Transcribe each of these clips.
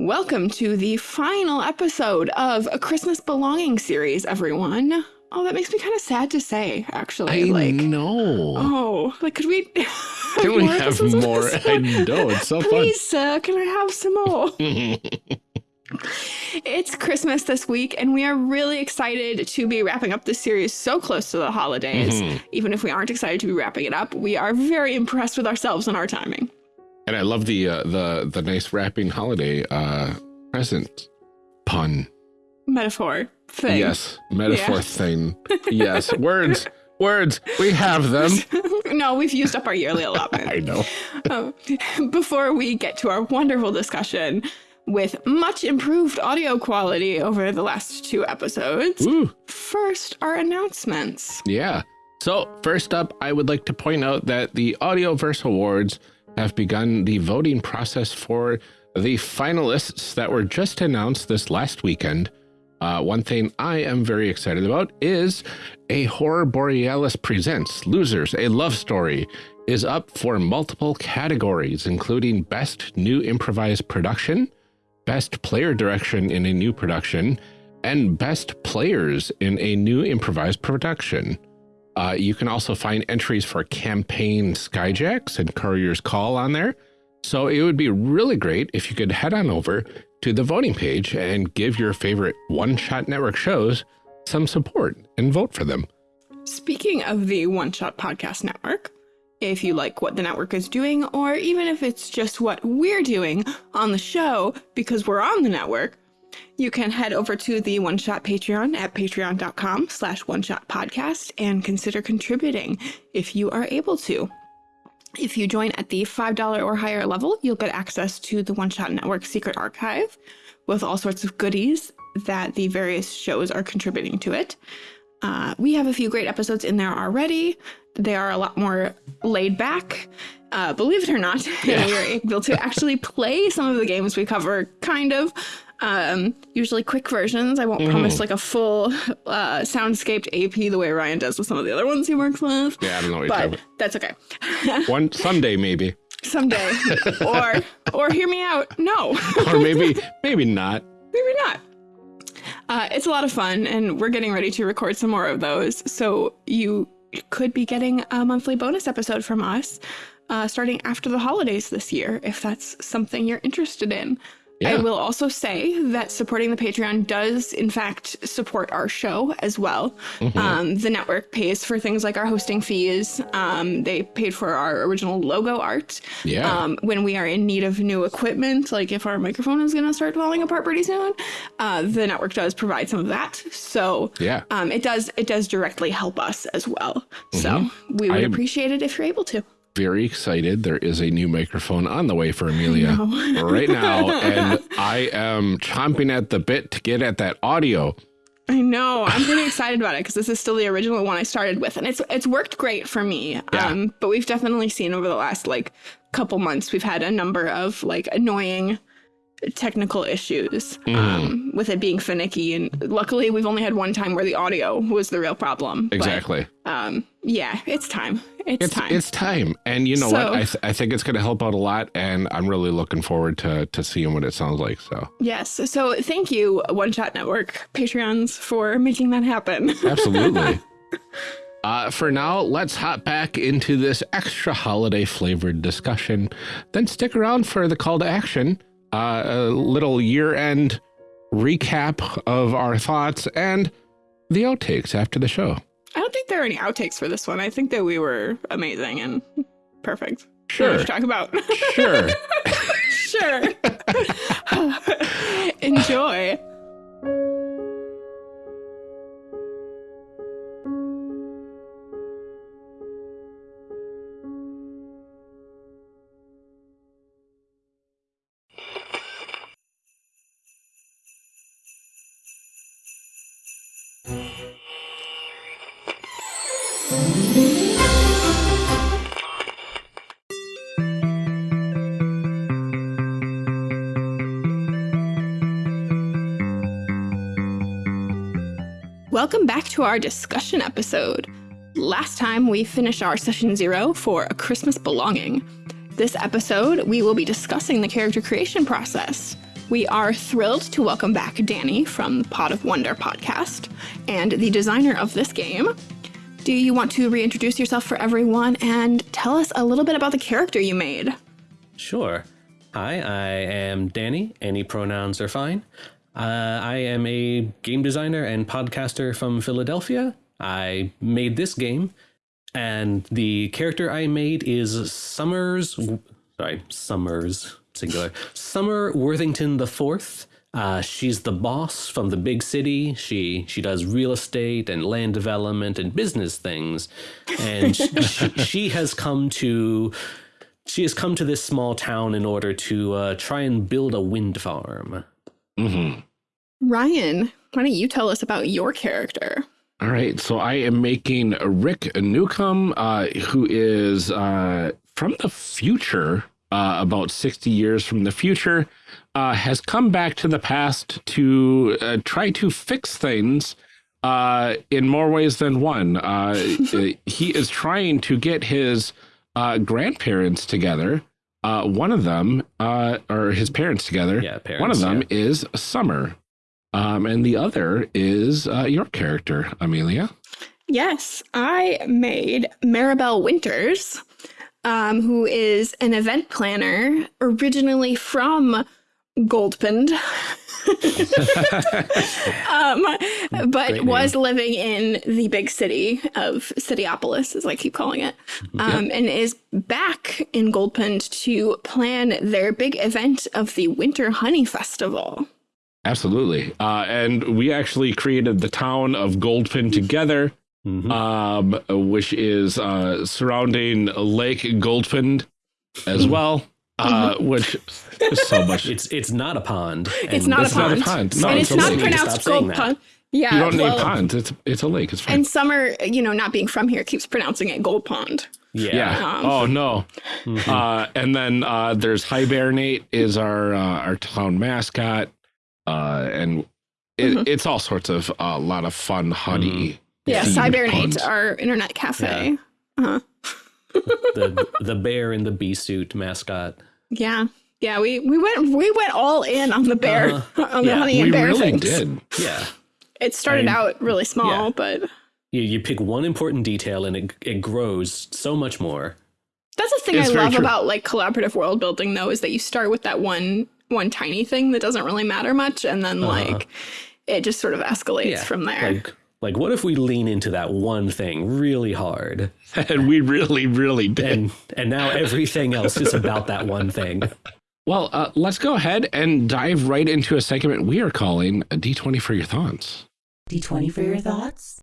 Welcome to the final episode of a Christmas Belonging series, everyone. Oh, that makes me kind of sad to say, actually. I like, know. oh, like, could we? Can we have more? I know it's so Please, sir, can I have some more? It's Christmas this week, and we are really excited to be wrapping up this series so close to the holidays. Mhm. Even if we aren't excited to be wrapping it up, we are very impressed with ourselves and our timing. And I love the uh, the the nice wrapping holiday uh, present pun. Metaphor thing. Yes, metaphor Yeah. thing. Yes, words, words. We have them. no, we've used up our yearly allotment. I know. Um, before we get to our wonderful discussion with much improved audio quality over the last two episodes, Ooh, first, our announcements. yeah. So first up, I would like to point out that the Audioverse Awards have begun the voting process for the finalists that were just announced this last weekend. Uh, one thing I am very excited about is a Horror Borealis Presents Losers, a Love Story, is up for multiple categories, including Best New Improvised Production, Best Player Direction in a New Production, and Best Players in a New Improvised Production. Uh, you can also find entries for Campaign Skyjacks and Courier's Call on there. So it would be really great if you could head on over to the voting page and give your favorite One Shot Network shows some support and vote for them. Speaking of the One Shot Podcast Network, if you like what the network is doing, or even if it's just what we're doing on the show because we're on the network, you can head over to the One Shot Patreon at patreon.com slash one shot podcast and consider contributing if you are able to. If you join at the $5 or higher level, you'll get access to the One Shot Network secret archive with all sorts of goodies that the various shows are contributing to it. Uh, we have a few great episodes in there already. They are a lot more laid back, uh, believe it or not. Yeah. we are able to actually play some of the games we cover, kind of. Um, usually quick versions. I won't Mhm. promise like a full uh, soundscaped AP the way Ryan does with some of the other ones he works with. Yeah, I don't know what you're talking But that's okay. One someday maybe, Someday. or or hear me out. No. or maybe maybe not. Maybe not. Uh, it's a lot of fun, and we're getting ready to record some more of those. So you could be getting a monthly bonus episode from us uh, starting after the holidays this year, if that's something you're interested in. I will also say that supporting the Patreon does, in fact, support our show as well. Mhm. Um, the network pays for things like our hosting fees. Um, they paid for our original logo art. Yeah. Um, when we are in need of new equipment, like if our microphone is going to start falling apart pretty soon, uh, the network does provide some of that. So yeah. um, it does it does directly help us as well. So Mhm. we would I- appreciate it if you're able to. Very excited. There is a new microphone on the way for Amelia. right now, and I am chomping at the bit to get at that audio. I know. I'm pretty excited about it because this is still the original one I started with, and it's it's worked great for me. Yeah. Um, but we've definitely seen over the last like couple months, we've had a number of like annoying technical issues Mm-hmm. um, with it being finicky, and luckily we've only had one time where the audio was the real problem. But, Exactly. um, yeah, it's time. It's, it's time. it's time, and you know So- what? I th I think it's going to help out a lot, and I'm really looking forward to to seeing what it sounds like. So yes. So thank you, One Shot Network Patreons, for making that happen. absolutely. Uh, for now, let's hop back into this extra holiday flavored discussion. Then stick around for the call to action, uh, a little year end recap of our thoughts, and the outtakes after the show. I don't think there are any outtakes for this one. I think that we were amazing and perfect. Sure. To talk about. Sure. sure. Enjoy. Welcome back to our discussion episode. Last time we finished our session zero for A Christmas Belonging. This episode, we will be discussing the character creation process. We are thrilled to welcome back Danny from the Pot of Wonder podcast and the designer of this game. Do you want to reintroduce yourself for everyone and tell us a little bit about the character you made? Sure. Hi, I am Danny. Any pronouns are fine. Uh, I am a game designer and podcaster from Philadelphia. I made this game, and the character I made is Summers. Sorry, Summers singular. Summer Worthington the Fourth. Uh, she's the boss from the big city. She she does real estate and land development and business things, and she, she has come to she has come to this small town in order to uh, try and build a wind farm. Mm-hmm. Ryan, why don't you tell us about your character? All right, so I am making Rick Newcomb, uh, who is uh, from the future, uh, about 60 years from the future, uh, has come back to the past to uh, try to fix things uh, in more ways than one. Uh, he is trying to get his uh, grandparents together. Uh, one of them, uh, or his parents together. Yeah, parents, one of them yeah. is Summer. Um, and the other is uh, your character, Amelia. Yes, I made Maribel Winters, um, who is an event planner originally from Goldpond. um, but Great was living in the big city of Cityopolis, as I keep calling it, um, and is back in Goldpond to plan their big event of the Winter Honey Festival. Absolutely. Uh, and we actually created the town of Goldpin together, Mhm. um, which is uh, surrounding Lake Goldpin as well, uh, which is so much. It's it's not a pond. It's and not a It's not a pond. pond. No, and it's it's, a not lake. pronounced Gold. Pond. Yeah, you don't well, name ponds. It's it's a lake. It's fine. And Summer, you know, not being from here, keeps pronouncing it Gold Pond. Yeah. yeah. Um, oh no. Uh, and then uh, there's Hibernate is our uh, our town mascot, uh, and it, Mhm. it's all sorts of a lot of fun honey. Yeah, themed Cybernate, our internet cafe. Uh-huh. the the bear in the bee suit mascot. Yeah. Yeah, we, we went we went all in on the bear Uh-huh. on the Yeah, honey we and bear really things. did. Yeah. It started I mean, out really small, yeah. but You you pick one important detail and it it grows so much more. that's the thing It's I love true. about like collaborative world building though is that you start with that one one tiny thing that doesn't really matter much and then Uh-huh. like it just sort of escalates Yeah. from there. Like like what if we lean into that one thing really hard? And we really, really did. And and now everything else is about that one thing. Well, uh, let's go ahead and dive right into a segment we are calling a D20 for your thoughts. D20 for your thoughts?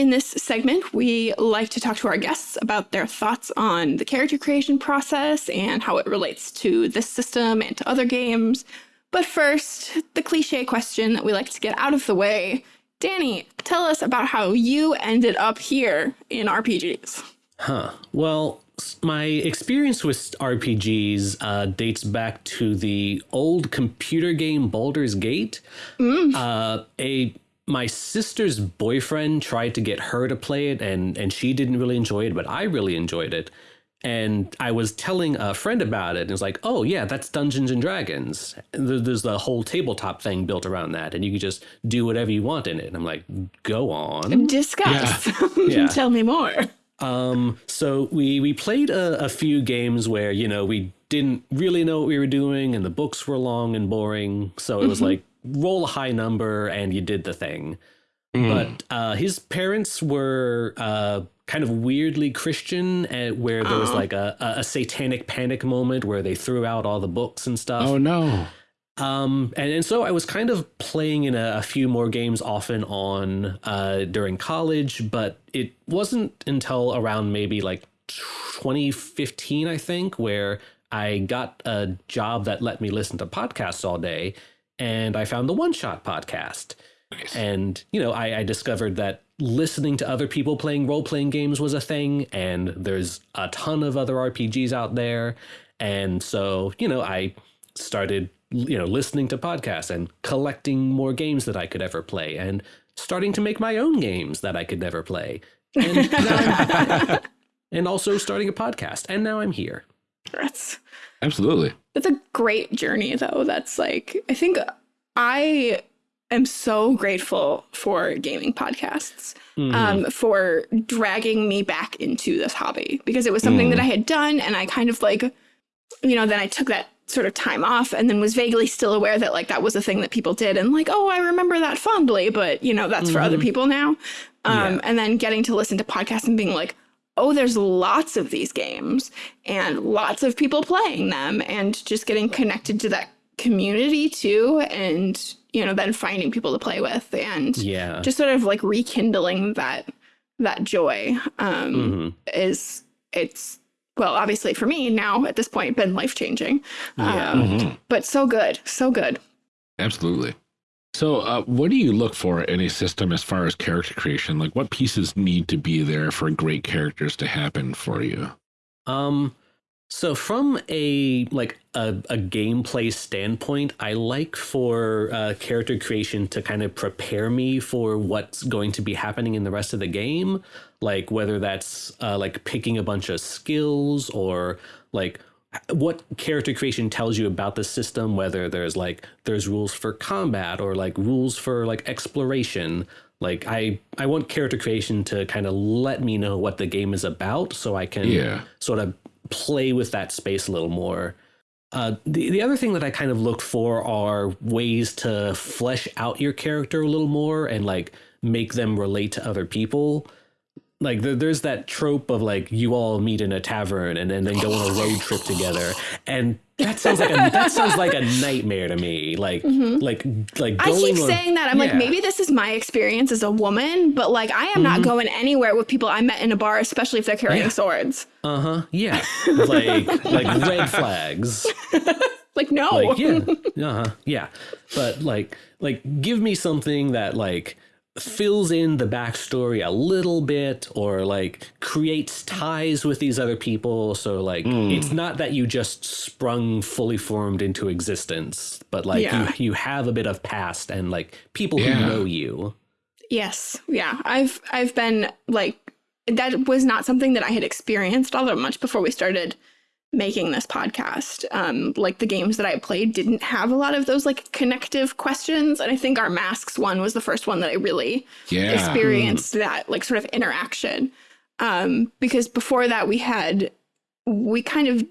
In this segment, we like to talk to our guests about their thoughts on the character creation process and how it relates to this system and to other games. But first, the cliche question that we like to get out of the way. Danny, tell us about how you ended up here in RPGs. Huh. Well, my experience with RPGs uh, dates back to the old computer game Baldur's Gate. Uh, a my sister's boyfriend tried to get her to play it, and and she didn't really enjoy it, but I really enjoyed it. And I was telling a friend about it, and it's like, oh yeah, that's Dungeons and Dragons. And there- There's the whole tabletop thing built around that, and you can just do whatever you want in it. And I'm like, go on. Discuss. Yeah. tell me more. Um, so we we played a, a few games where you know we didn't really know what we were doing, and the books were long and boring. So it was like roll a high number and you did the thing. But uh, his parents were uh, kind of weirdly Christian, uh, where there was Aw. like a, a, a satanic panic moment where they threw out all the books and stuff. Oh, no. Um, and, and so I was kind of playing in a, a few more games off and on uh, during college, but it wasn't until around maybe like 2015, I think, where I got a job that let me listen to podcasts all day. And I found the One Shot podcast. And, you know, I, I discovered that listening to other people playing role playing games was a thing. And there's a ton of other RPGs out there. And so, you know, I started, you know, listening to podcasts and collecting more games that I could ever play and starting to make my own games that I could never play. And, and also starting a podcast. And now I'm here. That's Absolutely. that's a great journey though. That's like I think I am so grateful for gaming podcasts. Mhm. um, for dragging me back into this hobby because it was something Mm. that I had done and I kind of like, you know, then I took that sort of time off and then was vaguely still aware that like that was a thing that people did and like, oh, I remember that fondly, but you know, that's for other Mhm. people now. Um, Yeah. And then getting to listen to podcasts and being like, oh, there's lots of these games and lots of people playing them and just getting connected to that community too and you know then finding people to play with and yeah. just sort of like rekindling that that joy um Mhm. is it's well obviously for me now at this point been life changing Yeah. um, Mhm. but so good so good Absolutely. So, uh, what do you look for in a system as far as character creation? Like, what pieces need to be there for great characters to happen for you? Um, so from a like a, a gameplay standpoint, I like for uh, character creation to kind of prepare me for what's going to be happening in the rest of the game. Like whether that's uh, like picking a bunch of skills or like what character creation tells you about the system whether there's like there's rules for combat or like rules for like exploration like i i want character creation to kind of let me know what the game is about so i can Yeah. sort of play with that space a little more uh, the, the other thing that I kind of look for are ways to flesh out your character a little more and like make them relate to other people. Like there, there's that trope of like you all meet in a tavern and then, then go on a road trip together, and that sounds like a that sounds like a nightmare to me. Like like like i keep on, saying that i'm like maybe this is my experience as a woman but like i am not going anywhere with people i met in a bar especially if they're carrying Yeah. swords. Uh huh yeah. Like like red flags. like no. Like yeah. Uh-huh. Yeah. But like like give me something that like fills in the backstory a little bit or like creates ties with these other people so like hmm. it's not that you just sprung fully formed into existence but like Yeah. you you have a bit of past and like people Yeah. who know you Yes. Yeah. I've I've been like that was not something that I had experienced all that much before we started making this podcast. Um like the games that I played didn't have a lot of those like connective questions and I think our masks one was the first one that I really Yeah. experienced that like sort of interaction. Um because before that we had we kind of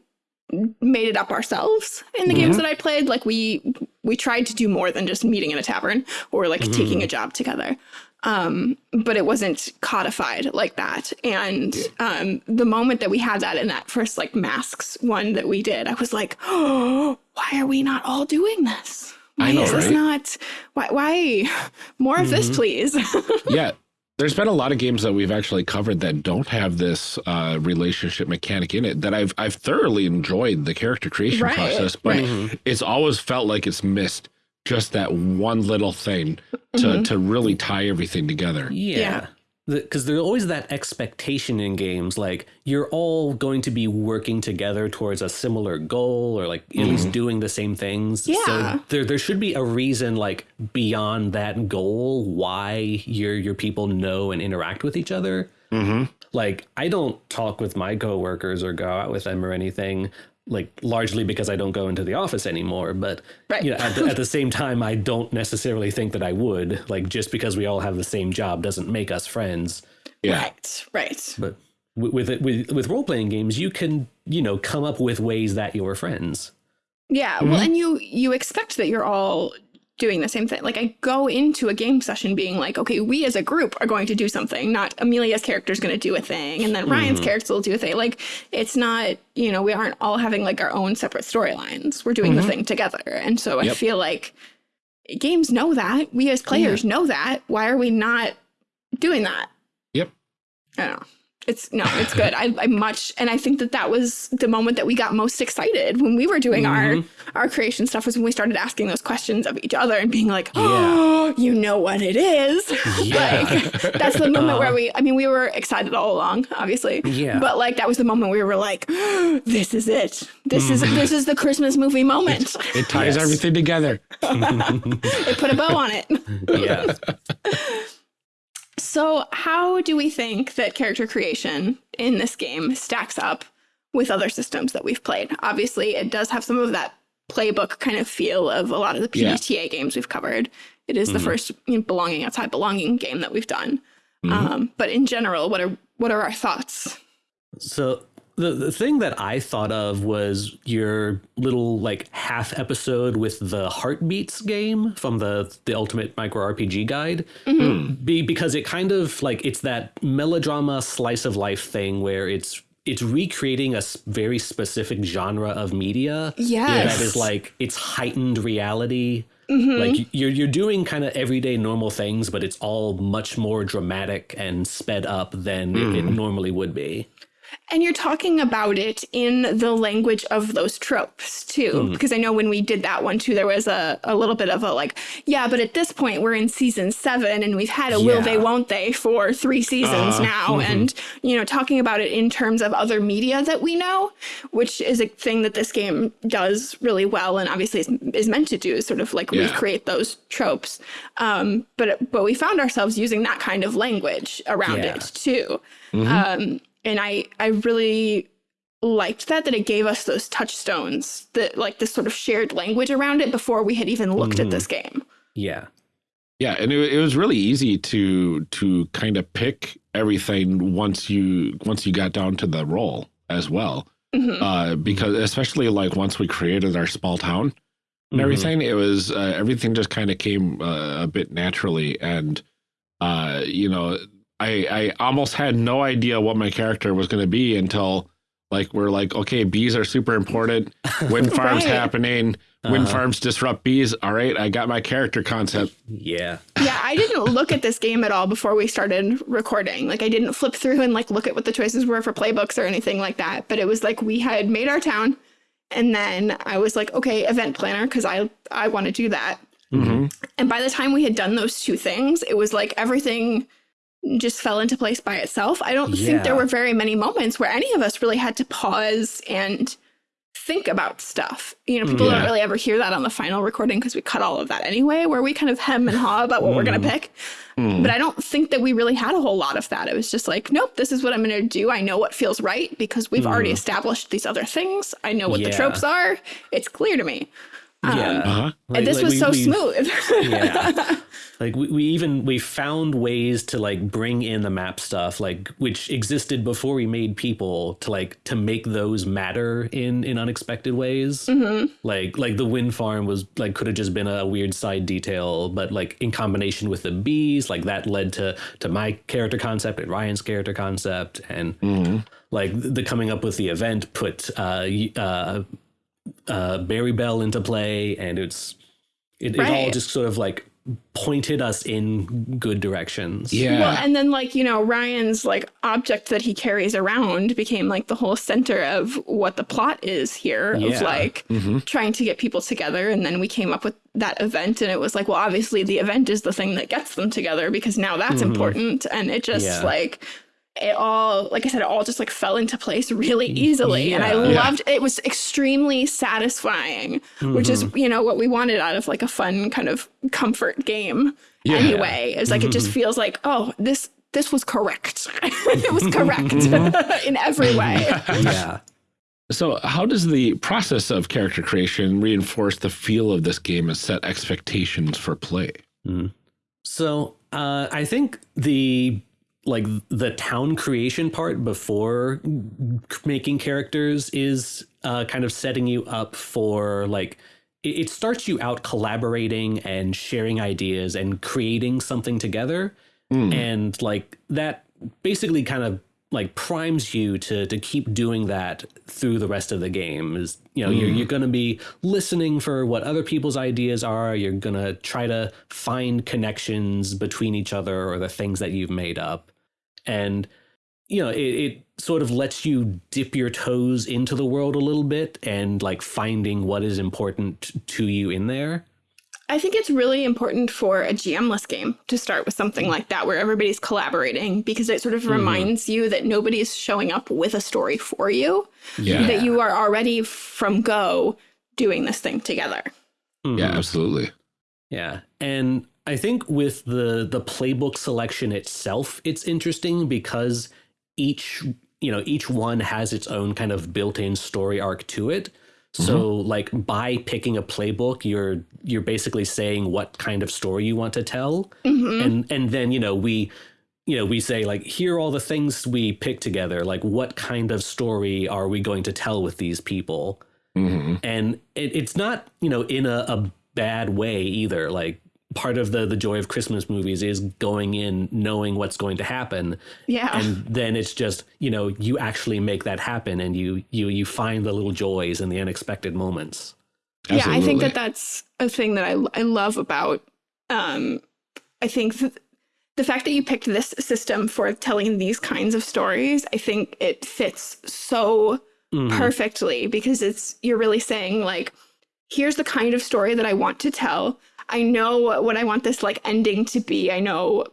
made it up ourselves in the games that I played like we we tried to do more than just meeting in a tavern or like taking a job together um but it wasn't codified like that. And um the moment that we had that in that first like masks one that we did i was like oh why are we not all doing this? Why I know, is this right? not why why more of this please? Yeah. There's been a lot of games that we've actually covered that don't have this uh, relationship mechanic in it that I've I've thoroughly enjoyed the character creation Right, process, but right. it's always felt like it's missed just that one little thing to Mhm. to really tie everything together. Yeah. Because there's always that expectation in games, like you're all going to be working together towards a similar goal, or like at least doing the same things. Yeah. So there, there should be a reason, like beyond that goal, why your your people know and interact with each other. Mm-hmm. Like I don't talk with my coworkers or go out with them or anything. Like largely because I don't go into the office anymore, but Right. you know, at the, at the same time, I don't necessarily think that I would. Like just because we all have the same job doesn't make us friends. Yeah. right right But wi- with it, with with role playing games, you can you know come up with ways that you're friends. Yeah, Mm-hmm. well, and you you expect that you're all doing the same thing. Like I go into a game session being like, okay, we as a group are going to do something. Not Amelia's character is going to do a thing, and then Ryan's Mm-hmm. character will do a thing. Like it's not, you know, we aren't all having like our own separate storylines. We're doing the thing together, and so I Mm-hmm. Feel like games know that. We as players know that. Why are we not doing that? Yep. I don't know. It's no, it's good. I, I much, and I think that that was the moment that we got most excited when we were doing Mhm. our our creation stuff. Was when we started asking those questions of each other and being like, "Oh, you know what it is." like that's the moment where we. I mean, we were excited all along, obviously. Yeah. But like that was the moment we were like, "This is it. This is this is the Christmas movie moment." It ties Yes. everything together. it put a bow on it. yeah. So, how do we think that character creation in this game stacks up with other systems that we've played. Obviously, it does have some of that playbook kind of feel of a lot of the Yeah. Games we've covered. It is the Mhm. first you know, belonging outside belonging game that we've done. Mhm. Um, but in general, what are what are our thoughts? So the the thing that I thought of was your little like half episode with the heartbeats game from the the Ultimate Micro RPG Guide. Be, because it kind of like it's that melodrama slice of life thing where it's it's recreating a very specific genre of media Yes. that is like it's heightened reality. Mm-hmm. Like you're you're doing kind of everyday normal things, but it's all much more dramatic and sped up than it, it normally would be. And you're talking about it in the language of those tropes too. Because I know when we did that one too, there was a, a little bit of a like, yeah, but at this point we're in season seven and we've had a will they, won't they for three seasons now. And, you know, talking about it in terms of other media that we know, which is a thing that this game does really well and obviously is, is meant to do, is sort of like Yeah. recreate those tropes. Um, but, but we found ourselves using that kind of language around Yeah. it too. Um, and I, I really liked that that it gave us those touchstones that like this sort of shared language around it before we had even looked at this game Yeah. Yeah, and it, it was really easy to to kind of pick everything once you once you got down to the role as well. Mhm. Uh, because especially like once we created our small town and Mhm. everything, it was uh, everything just kind of came uh, a bit naturally, and uh, you know, I I almost had no idea what my character was going to be until like we're like, okay, bees are super important. Wind farms Right. happening. Wind Uh-huh. farms disrupt bees. All right, I got my character concept. Yeah. yeah i didn't look at this game at all before we started recording like i didn't flip through and like look at what the choices were for playbooks or anything like that but it was like we had made our town and then i was like okay event planner because i i want to do that Mm-hmm. And by the time we had done those two things, it was like everything just fell into place by itself. I don't think there were very many moments where any of us really had to pause and think about stuff. You know, people Yeah. don't really ever hear that on the final recording because we cut all of that anyway, where we kind of hem and haw about what we're going to pick. Mm. But I don't think that we really had a whole lot of that. It was just like, nope, this is what I'm going to do. I know what feels right because we've already established these other things. I know what the tropes are. It's clear to me. Yeah. Uh-huh. and this was we- so we- smooth. yeah like we, we even we found ways to like bring in the map stuff like which existed before we made people to like to make those matter in in unexpected ways Mm-hmm. like like the wind farm was like could have just been a weird side detail but like in combination with the bees like that led to to my character concept and ryan's character concept and like the coming up with the event put uh uh uh Barry Bell into play and it's it, it all Right. just sort of like pointed us in good directions. Yeah. Well, and then like, you know, Ryan's like object that he carries around became like the whole center of what the plot is here yeah. of Yeah. like Mhm. trying to get people together and then we came up with that event and it was like, well, obviously the event is the thing that gets them together because now that's important and it just Yeah. like it all like I said, it all just like fell into place really easily. And I Yeah. Yeah. loved it was extremely satisfying, which is, Mm-hmm. you know, what we wanted out of like a fun kind of comfort game Yeah. anyway. It's like it Mm-hmm. just feels like, oh, this this was correct. it was correct in every way. yeah. So, how does the process of character creation reinforce the feel of this game and set expectations for play? So uh, I think the like the town creation part before making characters is uh, kind of setting you up for like it, it starts you out collaborating and sharing ideas and creating something together Mm. and like that basically kind of like primes you to to keep doing that through the rest of the game is you know you're, mm-hmm. you're going to be listening for what other people's ideas are. You're going to try to find connections between each other or the things that you've made up. And you know it, it sort of lets you dip your toes into the world a little bit and like finding what is important to you in there I think it's really important for a GM-less game to start with something like that, where everybody's collaborating, because it sort of reminds you that nobody's showing up with a story for you, Yeah. that you are already from go doing this thing together. Yeah, Mhm. absolutely. Yeah. And I think with the the playbook selection itself, it's interesting because each you know each one has its own kind of built-in story arc to it. So like by picking a playbook, you're you're basically saying what kind of story you want to tell, and and then you know we you know we say like here are all the things we pick together. Like what kind of story are we going to tell with these people? hmm and it, it's not you know in a, a bad way either. Like part of the the joy of christmas movies is going in knowing what's going to happen Yeah. and then it's just you know you actually make that happen and you you you find the little joys and the unexpected moments Yeah, I think that that's a thing that I I love about. Um, I think th- the fact that you picked this system for telling these kinds of stories, I think it fits so Mhm. perfectly because it's you're really saying like, here's the kind of story that I want to tell. I know what I want this like ending to be. I know,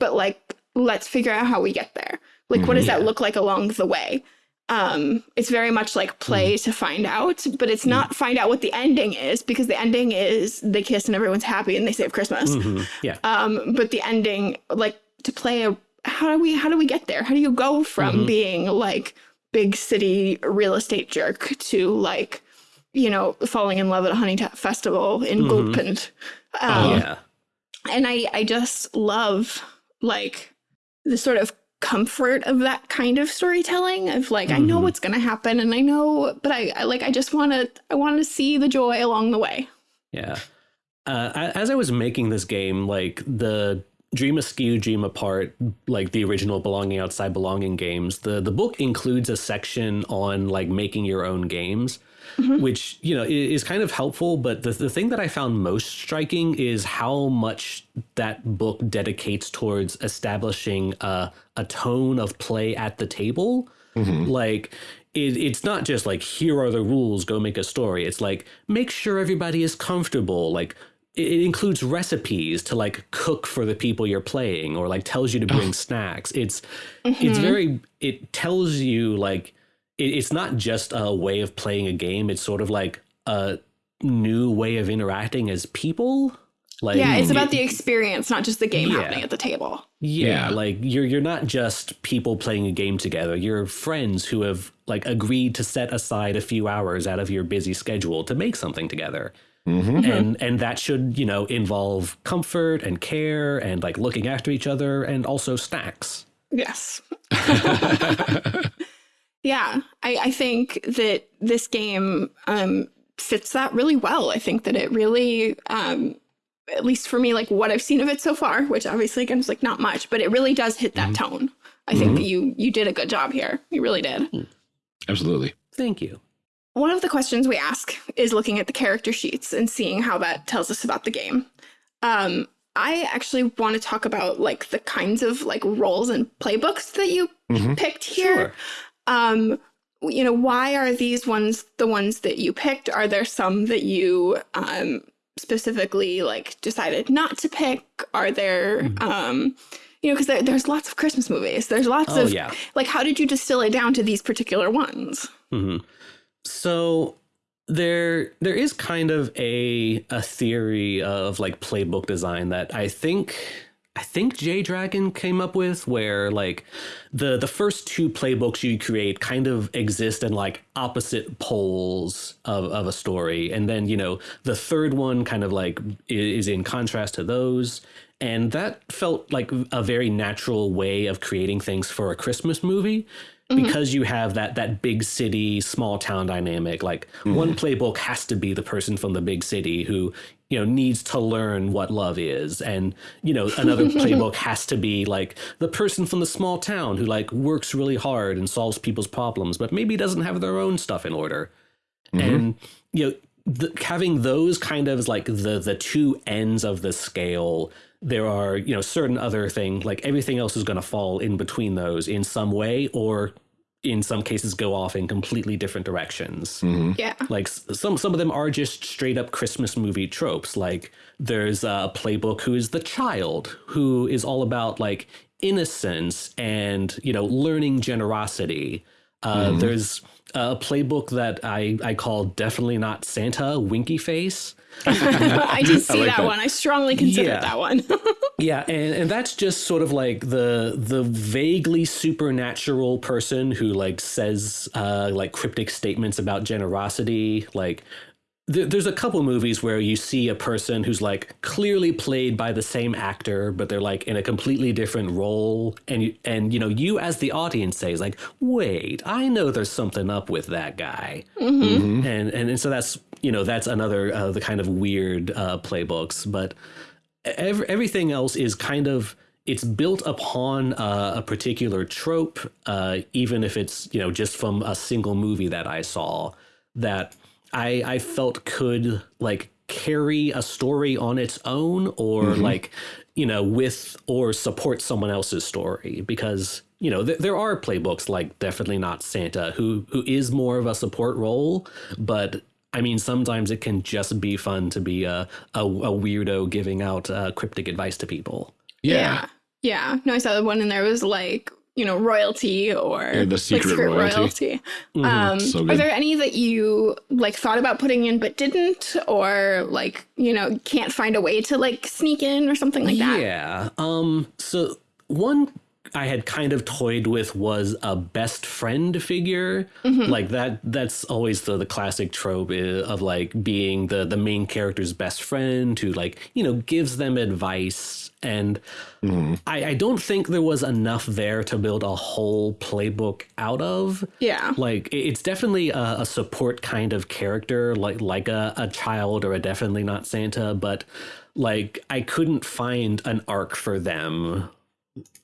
but like, let's figure out how we get there. Like, what does that look like along the way? um it's very much like play to find out but it's not find out what the ending is because the ending is they kiss and everyone's happy and they save christmas Mhm. yeah um but the ending like to play a how do we how do we get there how do you go from Mhm. being like big city real estate jerk to like you know falling in love at a honey festival in. Gulpend. Um, yeah and I I just love like the sort of comfort of that kind of storytelling of like I know Mhm. what's gonna happen and I know but I, I like I just want to I want to see the joy along the way. Yeah. Uh, as I was making this game, like the Dream Askew, Dream Apart, like the original Belonging Outside Belonging games, the the book includes a section on like making your own games, Mhm. which you know is kind of helpful. But the the thing that I found most striking is how much that book dedicates towards establishing a a tone of play at the table. Like it, it's not just like here are the rules go make a story. It's like make sure everybody is comfortable. Like it, it includes recipes to like cook for the people you're playing or like tells you to bring snacks. It's it's very it tells you like it, it's not just a way of playing a game it's sort of like a new way of interacting as people like yeah, it's it- about the experience, not just the game Yeah. happening at the table. yeah, Yeah. like you're you're not just people playing a game together. You're friends who have like agreed to set aside a few hours out of your busy schedule to make something together. hmm And and that should, you know, involve comfort and care and like looking after each other and also snacks. Yes. yeah, I, I think that this game um, fits that really well. I think that it really, um, at least for me, like what I've seen of it so far, which obviously again is like not much, but it really does hit that tone. I think that you you did a good job here. You really did. Absolutely. Thank you. One of the questions we ask is looking at the character sheets and seeing how that tells us about the game. Um, I actually want to talk about like the kinds of like roles and playbooks that you Mhm. picked here. Sure. Um, you know, why are these ones the ones that you picked? Are there some that you um specifically like decided not to pick? Are there Mm-hmm. um you know, because there, there's lots of Christmas movies. There's lots Oh of yeah. like, how did you distill it down to these particular ones? hmm So there there is kind of a a theory of like playbook design that I think I think Jay Dragon came up with where like the the first two playbooks you create kind of exist in like opposite poles of, of a story. And then you know the third one kind of like is in contrast to those. And that felt like a very natural way of creating things for a Christmas movie mm-hmm. because you have that that big city small town dynamic. Like mm-hmm. one playbook has to be the person from the big city who you know needs to learn what love is. And you know another playbook has to be like the person from the small town who like works really hard and solves people's problems but maybe doesn't have their own stuff in order. Mm-hmm. And you know the, having those kind of like the the two ends of the scale there are you know certain other things like everything else is going to fall in between those in some way or in some cases go off in completely different directions hmm Yeah. like some some of them are just straight up Christmas movie tropes. Like there's a playbook who is the child who is all about like innocence and you know learning generosity. Uh, Mhm. There's a playbook that I, I call Definitely Not Santa, Winky Face. I did see like that, that. one. I strongly considered Yeah. that one. Yeah, and, and that's just sort of like the the vaguely supernatural person who like says uh, like cryptic statements about generosity. Like there, there's a couple movies where you see a person who's like clearly played by the same actor, but they're like in a completely different role, and you, and you know you as the audience says like, wait, I know there's something up with that guy Mhm. and, and and so that's you know that's another uh, the kind of weird uh, playbooks but ev- everything else is kind of it's built upon uh, a particular trope uh, even if it's you know just from a single movie that i saw that i i felt could like carry a story on its own or like you know with or support someone else's story because you know th- there are playbooks like definitely not santa who who is more of a support role but I mean, sometimes it can just be fun to be a, a, a weirdo giving out uh, cryptic advice to people. Yeah. yeah. No, I saw the one in there was like, you know, royalty or Yeah, the like secret royalty. Mhm. Um, So are there any that you like thought about putting in but didn't, or like you know can't find a way to like sneak in or something like that? Yeah. Um. So one I had kind of toyed with was a best friend figure, like that. That's always the the classic trope of like being the the main character's best friend who like you know gives them advice. And mm-hmm. I, I don't think there was enough there to build a whole playbook out of. Yeah. like it's definitely a, a support kind of character like like a, a child or a definitely not santa but like i couldn't find an arc for them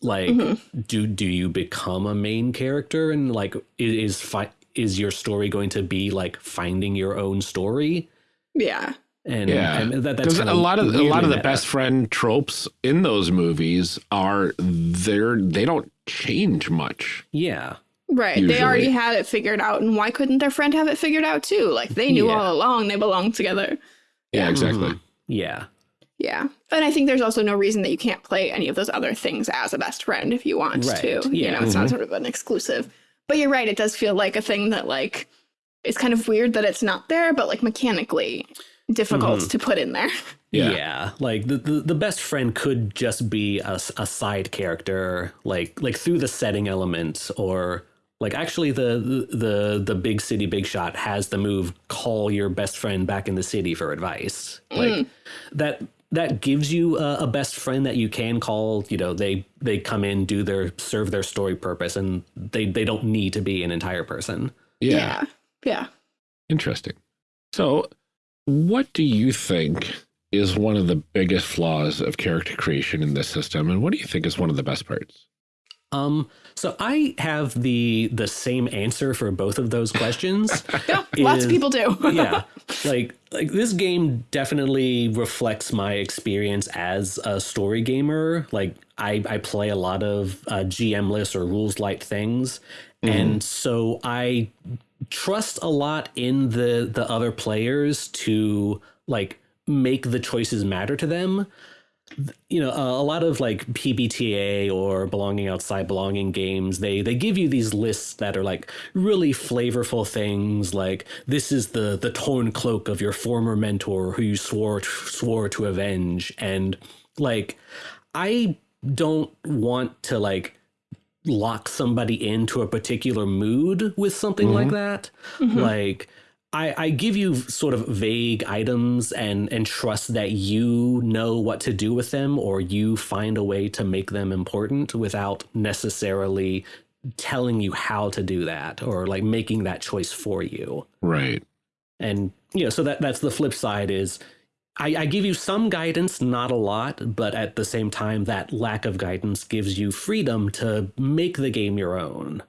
like mm-hmm. do do you become a main character and like i- is fi- is your story going to be like finding your own story Yeah. And, Yeah, and that, that's because a lot of a lot of the meta. best friend tropes in those movies are they're they don't change much. yeah Right. They already had it figured out, and why couldn't their friend have it figured out too? Like they knew Yeah. all along they belonged together. Yeah, exactly. Mhm. yeah Yeah. And I think there's also no reason that you can't play any of those other things as a best friend if you want Right, to. You yeah. know, it's not sort of an exclusive. But you're right, it does feel like a thing that like it's kind of weird that it's not there, but like mechanically difficult Mhm. to put in there. Yeah. Yeah, like the, the the best friend could just be a, a side character, like like through the setting elements, or like actually the the the big city big shot has the move call your best friend back in the city for advice. Like that that gives you a, a best friend that you can call. You know, they they come in, do their serve their story purpose, and they they don't need to be an entire person. Yeah. Yeah. Yeah. Interesting. So, what do you think is one of the biggest flaws of character creation in this system, and what do you think is one of the best parts? Um, so I have the the same answer for both of those questions. Yeah, lots of people do. yeah like like this game definitely reflects my experience as a story gamer like i i play a lot of uh, gm-less or rules light things and so i trust a lot in the the other players to like make the choices matter to them. You know a, a lot of like pbta or belonging outside belonging games they they give you these lists that are like really flavorful things like this is the the torn cloak of your former mentor who you swore swore to avenge. And like i don't want to like lock somebody into a particular mood with something like mm-hmm. that? Mm-hmm. Like I, I give you sort of vague items and and trust that you know what to do with them or you find a way to make them important without necessarily telling you how to do that or like making that choice for you. Right. and you know so that that's the flip side is I, I give you some guidance not a lot but at the same time that lack of guidance gives you freedom to make the game your own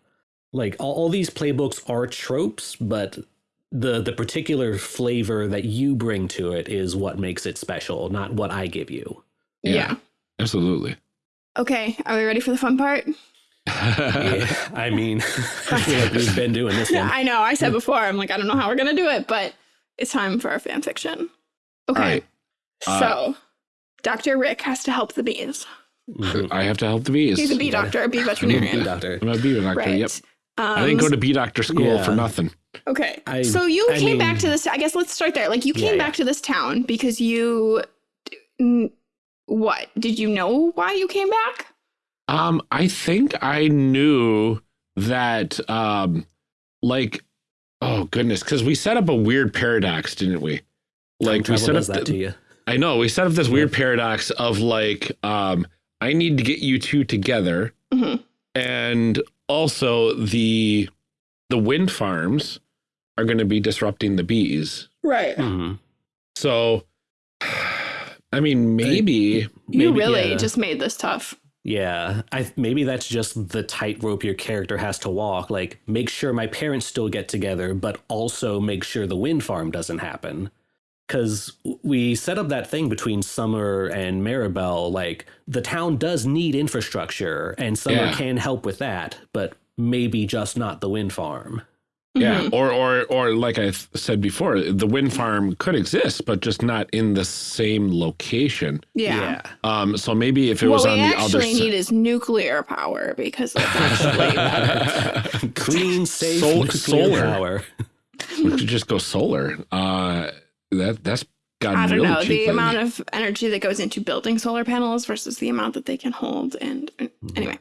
like all, all these playbooks are tropes but the the particular flavor that you bring to it is what makes it special not what i give you Yeah. yeah. Absolutely. Okay. Are we ready for the fun part? Yeah, i mean i feel like we've been doing this one I know. I said before, I'm like, I don't know how we're gonna do it, but it's time for our fan fiction. Okay. All right. Uh, so Dr. Rick has to help the bees. Mhm. I have to help the bees. He's a bee doctor, a bee Bee veterinarian. doctor I'm a bee doctor. Right. Yep. Um, I didn't go to bee doctor school yeah. for nothing. Okay. I- so you I came back to this. I guess let's start there. Like you came yeah. back to this town because you. What did you know why you came back? Um, I think I knew that, um, like, oh goodness, because we set up a weird paradox, didn't we? Like we set up. that the- to you. I know we set up this weird paradox of like, um, I need to get you two together, Mhm. and also the the wind farms are going to be disrupting the bees. Right. Mhm. So, I mean, maybe. You Maybe, really yeah. just made this tough. Yeah, I maybe that's just the tightrope your character has to walk. Like, make sure my parents still get together, but also make sure the wind farm doesn't happen. Because we set up that thing between Summer and Maribel. Like, the town does need infrastructure, and Summer Yeah. can help with that, but maybe just not the wind farm. Yeah, Mhm. or or or like I said before, the wind farm could exist, but just not in the same location. Yeah. Um, so maybe if it What was on the other What we actually need is nuclear power because that's actually Clean, safe, Sol- nuclear solar. power. we could just go solar. Uh, that that's gotten I don't really know cheap the lately. amount of energy that goes into building solar panels versus the amount that they can hold. And and anyway,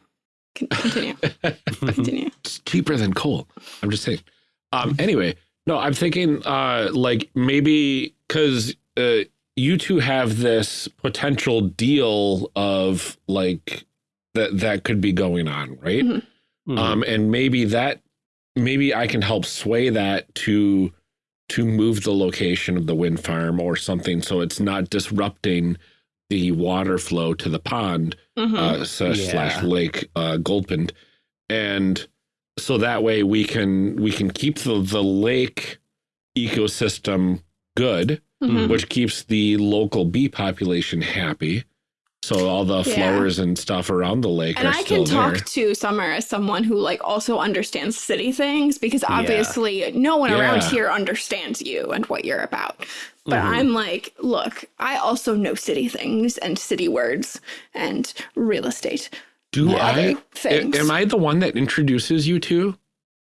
continue, continue. it's cheaper than coal. I'm just saying. Um, anyway, no, I'm thinking uh, like maybe because uh, you two have this potential deal of like that that could be going on, right? Mhm. Mhm. um and maybe that maybe i can help sway that to to move the location of the wind farm or something so it's not disrupting the water flow to the pond Mhm. uh slash, slash lake uh gulpin and so that way we can we can keep the the lake ecosystem good Mhm. which keeps the local bee population happy so all the Yeah. flowers and stuff around the lake And are I still can talk there to Summer as someone who like also understands city things because Yeah. obviously no one around here understands you and what you're about. But Mhm. I'm like, look, I also know city things and city words and real estate. Do I? things. Am I the one that introduces you two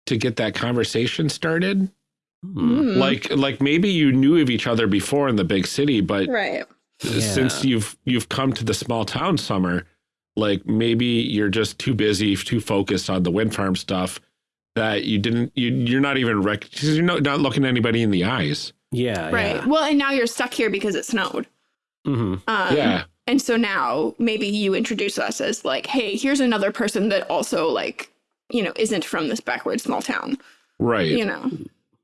to get that conversation started? Mm. Like, like maybe you knew of each other before in the big city, but right. Since you've you've come to the small town summer, like maybe you're just too busy, too focused on the wind farm stuff that you didn't. You, you're not even rec- 'cause You're not, not looking anybody in the eyes. Yeah. Right. Well, and now you're stuck here because it snowed. Yeah. hmm Um, yeah. And so now maybe you introduce us as like, hey, here's another person that also like, you know, isn't from this backward small town. Right. You know.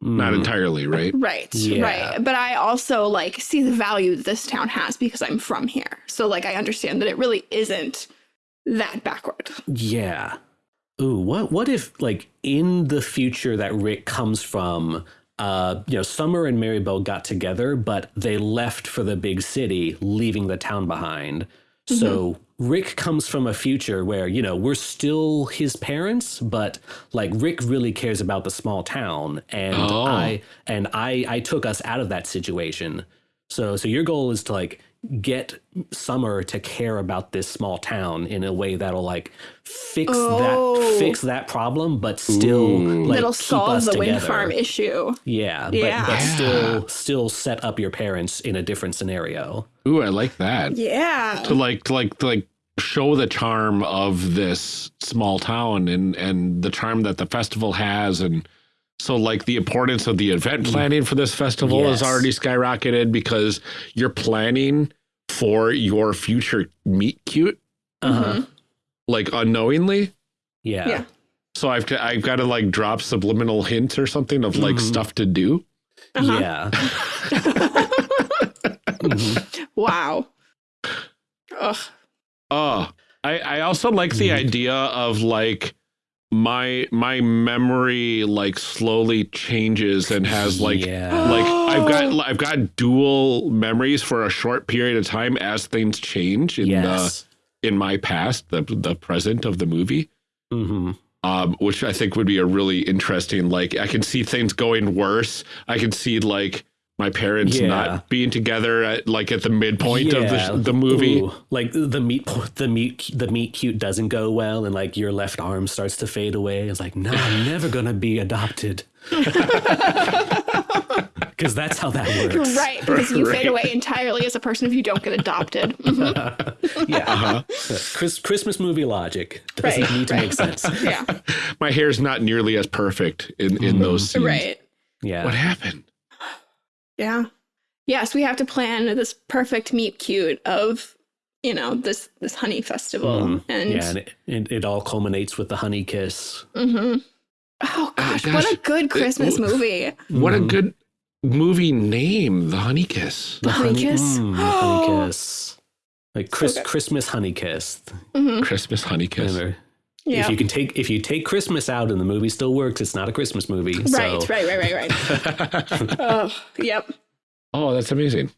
Not entirely. Right. Right. Yeah. Right. But I also like see the value that this town has because I'm from here. So like I understand that it really isn't that backward. Yeah. Ooh, what what if like in the future that Rick comes from, uh, you know, Summer and Maribel got together, but they left for the big city, leaving the town behind. So Rick comes from a future where, you know, we're still his parents, but like Rick really cares about the small town. And Oh. I and I I took us out of that situation. So so your goal is to like get Summer to care about this small town in a way that'll like fix Oh. that fix that problem, but still Ooh. like That'll keep solve us the wind farm issue. Yeah, but, Yeah. but Yeah. still still set up your parents in a different scenario. Ooh, I like that. Yeah. to like to like to like show the charm of this small town and and the charm that the festival has and so like the importance of the event planning for this festival Yes. is already skyrocketed because you're planning for your future meet cute Uh-huh. like unknowingly Yeah. Yeah. so i've got- i've got to like drop subliminal hints or something of like Mhm. stuff to do Uh-huh. Yeah. Mhm. Wow. Ugh. Oh, I, I also like the Mhm. idea of like my my memory like slowly changes and has like yeah. like I've got I've got dual memories for a short period of time as things change in yes. the in my past, the the present of the movie. hmm Um, which I think would be a really interesting like I can see things going worse. I can see like my parents Yeah. not being together at like at the midpoint of the, the movie. Ooh, like the meat, the meat, the meat cute doesn't go well, and like your left arm starts to fade away. It's like, no, I'm never gonna be adopted. Because that's how that works. Right, because you Right. fade away entirely as a person if you don't get adopted. Mhm. Yeah. Uh-huh. Chris, Christmas movie logic doesn't Right, need to right. make sense. yeah, My hair's not nearly as perfect in in those scenes. right. Yeah. What happened? Yeah. Yes, we have to plan this perfect meet cute of, you know, this this honey festival. Mhm. And, yeah, and it, it, it all culminates with the honey kiss. Mhm. oh gosh, what a good Christmas w- movie. What a Mhm. good movie name, The Honey Kiss. The Honey kiss? mm, the honey kiss. Like Chris, good. Christmas honey kiss. hmm Christmas Honey Kiss. Remember, Yeah. If you can take if you take Christmas out and the movie still works, it's not a Christmas movie. Right, so, right, right, right, right. oh, yep. oh, that's amazing.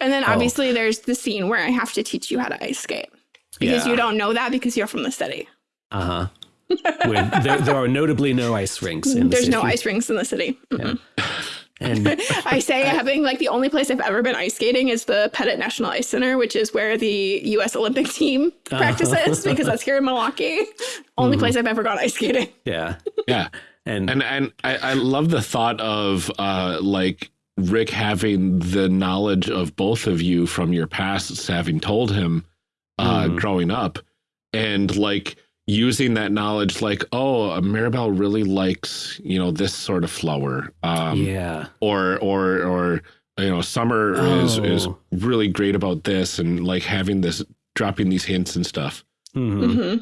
And then Oh. obviously there's the scene where I have to teach you how to ice skate. Because Yeah. you don't know that because you're from the city. Uh huh. There, there are notably no ice rinks. In the There's no ice rinks in the city. Mhm. And I say having like the only place I've ever been ice skating is the Pettit National Ice Center, which is where the U.S. Olympic team Uh-huh. practices because that's here in Milwaukee. Only Mm-hmm. place I've ever gone ice skating. yeah, Yeah. and, And and I, I love the thought of uh like Rick having the knowledge of both of you from your pasts having told him uh Mhm. growing up and like using that knowledge like oh uh, Maribel really likes you know this sort of flower um yeah, or or or you know Summer is is Oh. really great about this and like having this dropping these hints and stuff Mhm. hmm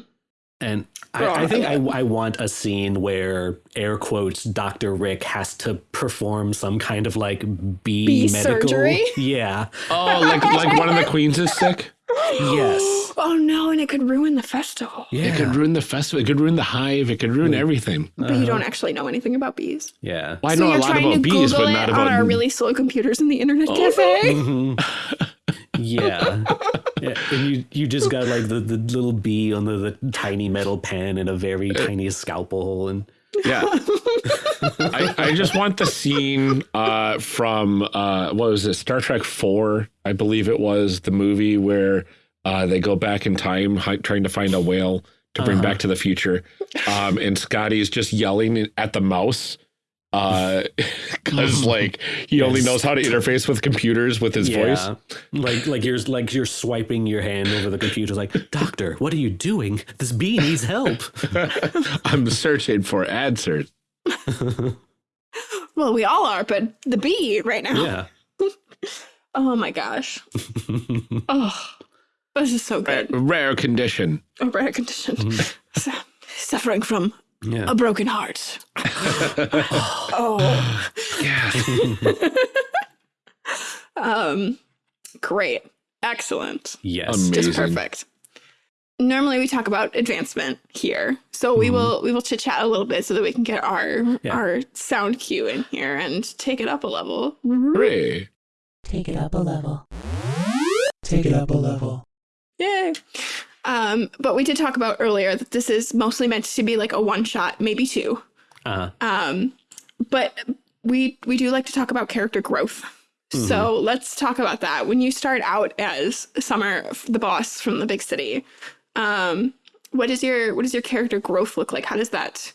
and Oh, I, I think I I, I want a scene where air quotes Doctor Rick has to perform some kind of like bee, Bee medical. surgery? Yeah. oh like like one of the queens is sick Yes. Oh no, and it could ruin the festival. Yeah. It could ruin the festival. It could ruin the hive. It could ruin everything. But you don't actually know anything about bees. Yeah. Well, I so know a you're lot trying about to bees, Google but it not on our really slow computers in the internet cafe. Mhm. yeah. yeah. And you, you just got like the, the little bee on the, the tiny metal pen and a very tiny scalpel and yeah. I, I just want the scene uh, from uh, what was it? Star Trek Four, I believe it was the movie where uh, they go back in time trying to find a whale to bring Uh-huh. back to the future, um, and Scotty is just yelling at the mouse because like he only knows how to interface with computers with his voice. Like like you're like you're swiping your hand over the computer like, Doctor, what are you doing? This bee needs help. I'm searching for answers. well, we all are, but the bee right now. Yeah. Oh my gosh. oh, this is so good. Rare condition. A rare condition. Mm-hmm. Suffering from yeah. a broken heart. oh, Yeah. um, great, excellent, Yes. Amazing. just perfect. Normally we talk about advancement here, so we will we will chit chat a little bit so that we can get our Yeah. our sound cue in here and take it up a level. Hooray. Take it up a level. Take it up a level. Yay! Um, but we did talk about earlier that this is mostly meant to be like a one shot, maybe two. uh-huh. Um, but we we do like to talk about character growth. So let's talk about that. When you start out as Summer, the boss from the big city, um, what is your what does your character growth look like? How does that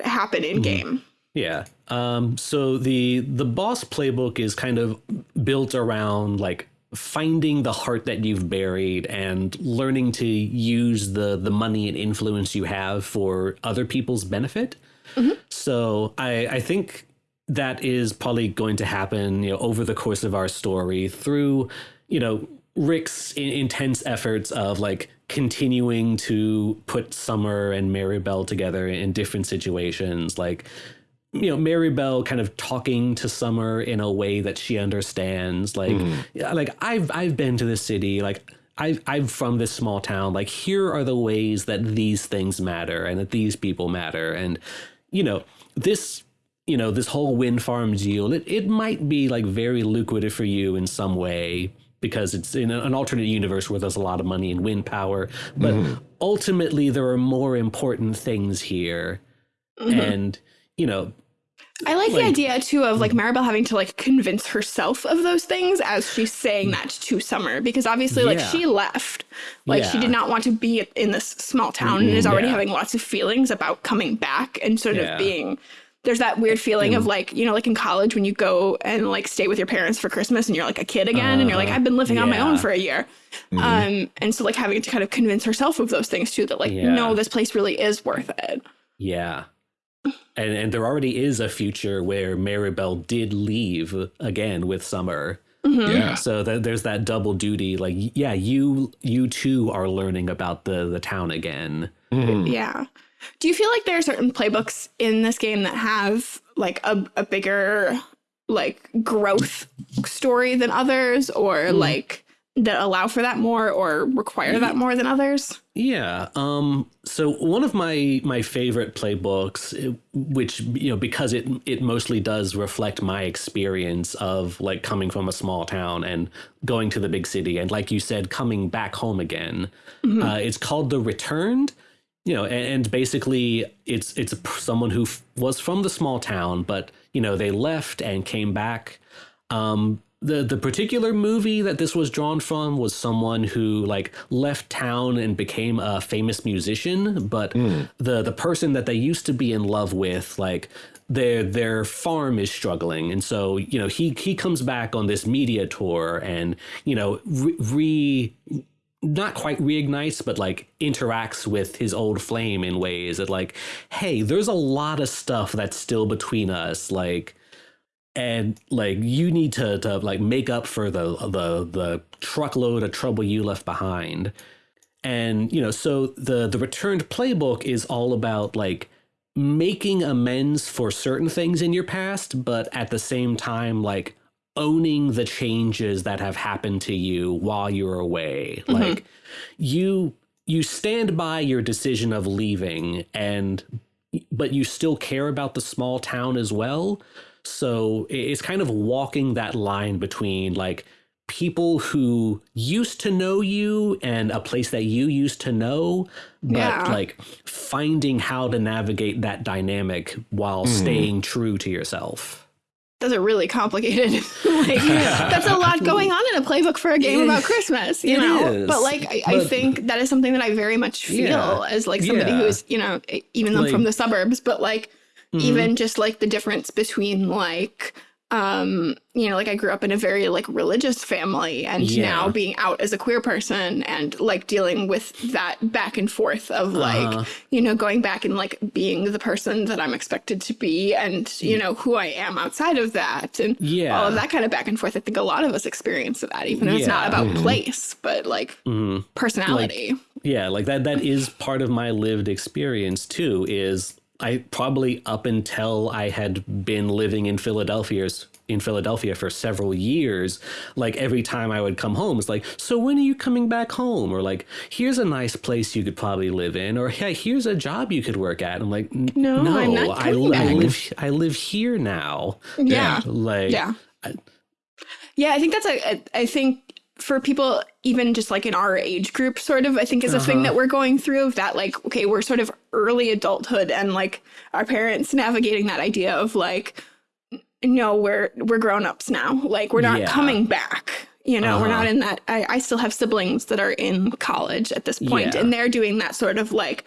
happen in game? Yeah. Um, so the the boss playbook is kind of built around like finding the heart that you've buried and learning to use the the money and influence you have for other people's benefit. Mm-hmm. So I I think that is probably going to happen, you know, over the course of our story through, you know, Rick's in- intense efforts of like continuing to put Summer and Maribel together in different situations, like you know, Maribel kind of talking to Summer in a way that she understands. Like, yeah, like I've I've been to this city. Like I I'm from this small town. Like here are the ways that these things matter and that these people matter. And you know this you know this whole wind farm deal. It it might be like very lucrative for you in some way because it's in an alternate universe where there's a lot of money and wind power. But ultimately, there are more important things here. Mm-hmm. And you know, I like, the idea too of like Maribel having to like convince herself of those things as she's saying that to Summer because obviously like Yeah. she left like she did not want to be in this small town and is already yeah. having lots of feelings about coming back and sort Yeah. of being there's that weird feeling of like you know like in college when you go and like stay with your parents for Christmas and you're like a kid again and you're like Uh-huh. I've been living on my own for a year um and so like having to kind of convince herself of those things too that like Yeah. no this place really is worth it Yeah. And and there already is a future where Maribel did leave again with Summer. Mm-hmm. Yeah. So that there's that double duty. Like, yeah, you you too are learning about the the town again. Mhm. Yeah. Do you feel like there are certain playbooks in this game that have like a, a bigger like growth story than others or like that allow for that more or require that more than others? Yeah. Um. So one of my my favorite playbooks, eh, which you know, because it it mostly does reflect my experience of like coming from a small town and going to the big city, and like you said, coming back home again. Uh, it's called The Returned. You know, and, and basically, it's it's someone who f- was from the small town, but you know, they left and came back. Um, the the particular movie that this was drawn from was someone who like left town and became a famous musician, but hmm. the the person that they used to be in love with, like their their farm is struggling, and so you know he he comes back on this media tour and you know re. re not quite reignites, but like interacts with his old flame in ways that, like, hey, there's a lot of stuff that's still between us. Like, and like you need to to like make up for the the the truckload of trouble you left behind. And you know so the the returned playbook is all about like making amends for certain things in your past but at the same time like owning the changes that have happened to you while you're away. Mm-hmm. Like you you stand by your decision of leaving and but you still care about the small town as well so it's kind of walking that line between like people who used to know you and a place that you used to know, but Yeah. like finding how to navigate that dynamic while mm-hmm. staying true to yourself. That's a really complicated like that's a lot going on in a playbook for a game about Christmas, you it know. is, But like I, I think that is something that I very much feel Yeah, as like somebody yeah. who's, you know, even though I'm from the suburbs, but like Mhm. even just like the difference between like um you know like i grew up in a very like religious family and Yeah. now being out as a queer person and like dealing with that back and forth of like Uh-huh. you know going back and like being the person that i'm expected to be and you know who i am outside of that and Yeah. all of that kind of back and forth i think a lot of us experience that even if it's not Yeah. about place but like Mhm. personality Yeah, like that that is part of my lived experience too is I probably up until I had been living in Philadelphia's in Philadelphia for several years, like every time I would come home, it's like, so when are you coming back home? Or like, here's a nice place you could probably live in, or hey, here's a job you could work at. I'm like, "N- No, no, I'm not I, I live I live here now. yeah Like, yeah I- yeah i think that's a, a i think for people even just like in our age group sort of i think is a thing Uh-huh. that we're going through of that like okay we're sort of early adulthood and like our parents navigating that idea of like no we're we're grown-ups now like we're not Yeah. coming back you know we're Uh-huh. not in that I, I still have siblings that are in college at this point Yeah. and they're doing that sort of like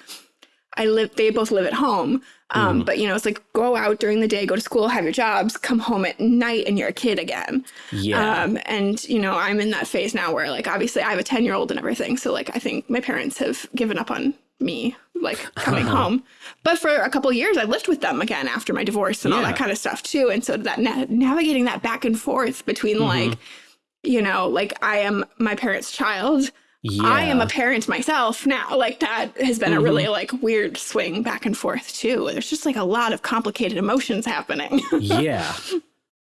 I live they both live at home. Um, Mm-hmm. but you know, it's like go out during the day, go to school, have your jobs, come home at night and you're a kid again. yeah. Um, and you know, I'm in that phase now where like obviously I have a 10 year old and everything. So like I think my parents have given up on me like coming home. But for a couple years I lived with them again after my divorce and all that kind of stuff too. And so that na- navigating that back and forth between Mm-hmm. like, you know, like I am my parents' child. Yeah. I am a parent myself now. Like that has been a really Mm-hmm. like weird swing back and forth too. There's just like a lot of complicated emotions happening. yeah.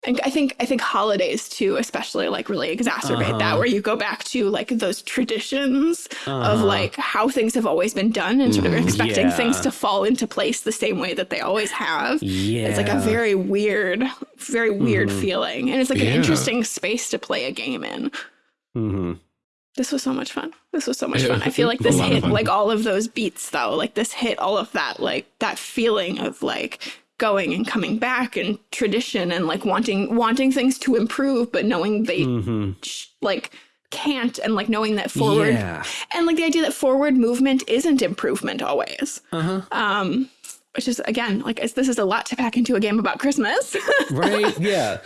and I think I think holidays too, especially like really exacerbate that Uh-huh. where you go back to like those traditions of Uh-huh. like how things have always been done and sort of expecting things to fall into place the same way that they always have. Yeah. It's like a very weird, very weird Mhm. feeling. And it's like Yeah. an interesting space to play a game in. hmm This was so much fun. This was so much fun. I feel like this hit like all of those beats though. Like this hit all of that like that feeling of like going and coming back and tradition and like wanting wanting things to improve but knowing they hmm sh- like can't and like knowing that forward Yeah. and like the idea that forward movement isn't improvement always Uh-huh. um which is again like this is a lot to pack into a game about christmas right yeah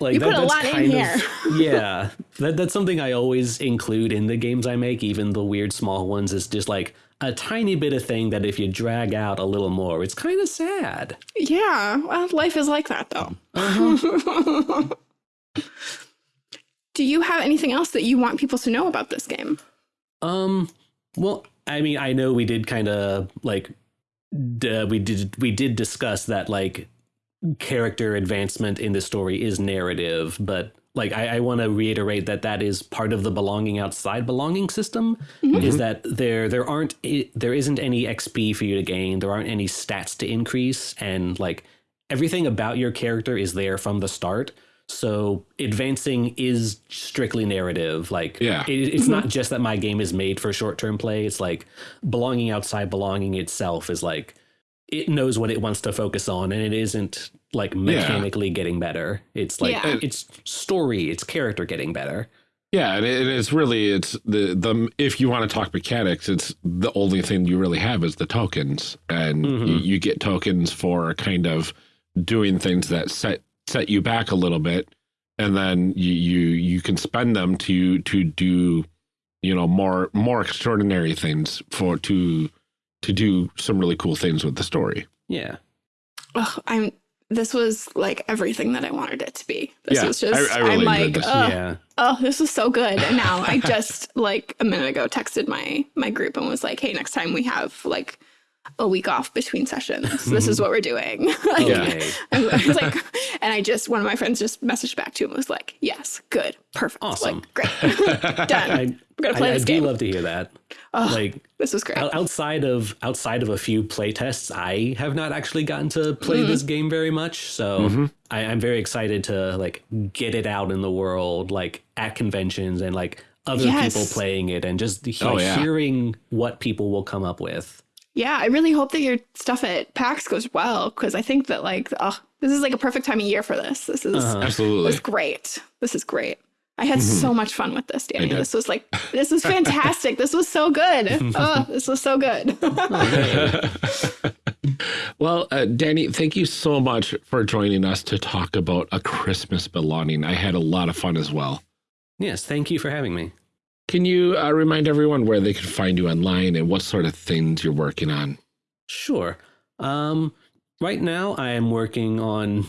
like You put a lot in here. yeah. That, that's something i always include in the games i make even the weird small ones is just like a tiny bit of thing that if you drag out a little more it's kind of sad. Yeah. Well life is like that though. Uh-huh. do you have anything else that you want people to know about this game? Um well i mean i know we did kind of like d- we did we did discuss that like character advancement in the story is narrative but like i, I want to reiterate that that is part of the belonging outside belonging system mm-hmm. is mm-hmm. that there there aren't there isn't any xp for you to gain. There aren't any stats to increase and like everything about your character is there from the start. So advancing is strictly narrative like Yeah. it, it's mm-hmm. not just that my game is made for short-term play. It's like belonging outside belonging itself is like it knows what it wants to focus on and it isn't like mechanically getting better it's like Yeah. it's story it's character getting better Yeah, and it, it's really it's the the if you want to talk mechanics, it's the only thing you really have is the tokens, and you, Mhm. you get tokens for kind of doing things that set set you back a little bit, and then you you you can spend them to to do you know more more extraordinary things for to to do some really cool things with the story. yeah. Ugh, i'm this was like everything that i wanted it to be. This Yeah, was just I- I really am enjoyed like this. "Ugh, yeah. oh this was so good. And now i just like a minute ago texted my my group and was like hey next time we have like a week off between sessions this is what we're doing. Like, Yeah. okay. I was like and i just one of my friends just messaged back to him was like yes good perfect. Awesome. like great. Done. I, we're gonna play I, I this do love to hear that Ugh, like this is great outside of outside of a few playtests, i have not actually gotten to play this game very much so I, i'm very excited to like get it out in the world like at conventions and like other Yes. people playing it and just he- Oh, yeah. hearing what people will come up with yeah i really hope that your stuff at pax goes well because i think that like oh this is like a perfect time of year for this this is Uh-huh. Absolutely. was great. This is great. I had so much fun with this, Danny. This was like, this is fantastic. this was so good. oh, this was so good. well, uh, Danny, thank you so much for joining us to talk about a Christmas belonging. I had a lot of fun as well. yes thank you for having me Can you uh, remind everyone where they can find you online and what sort of things you're working on? Sure. Um, right now, I am working on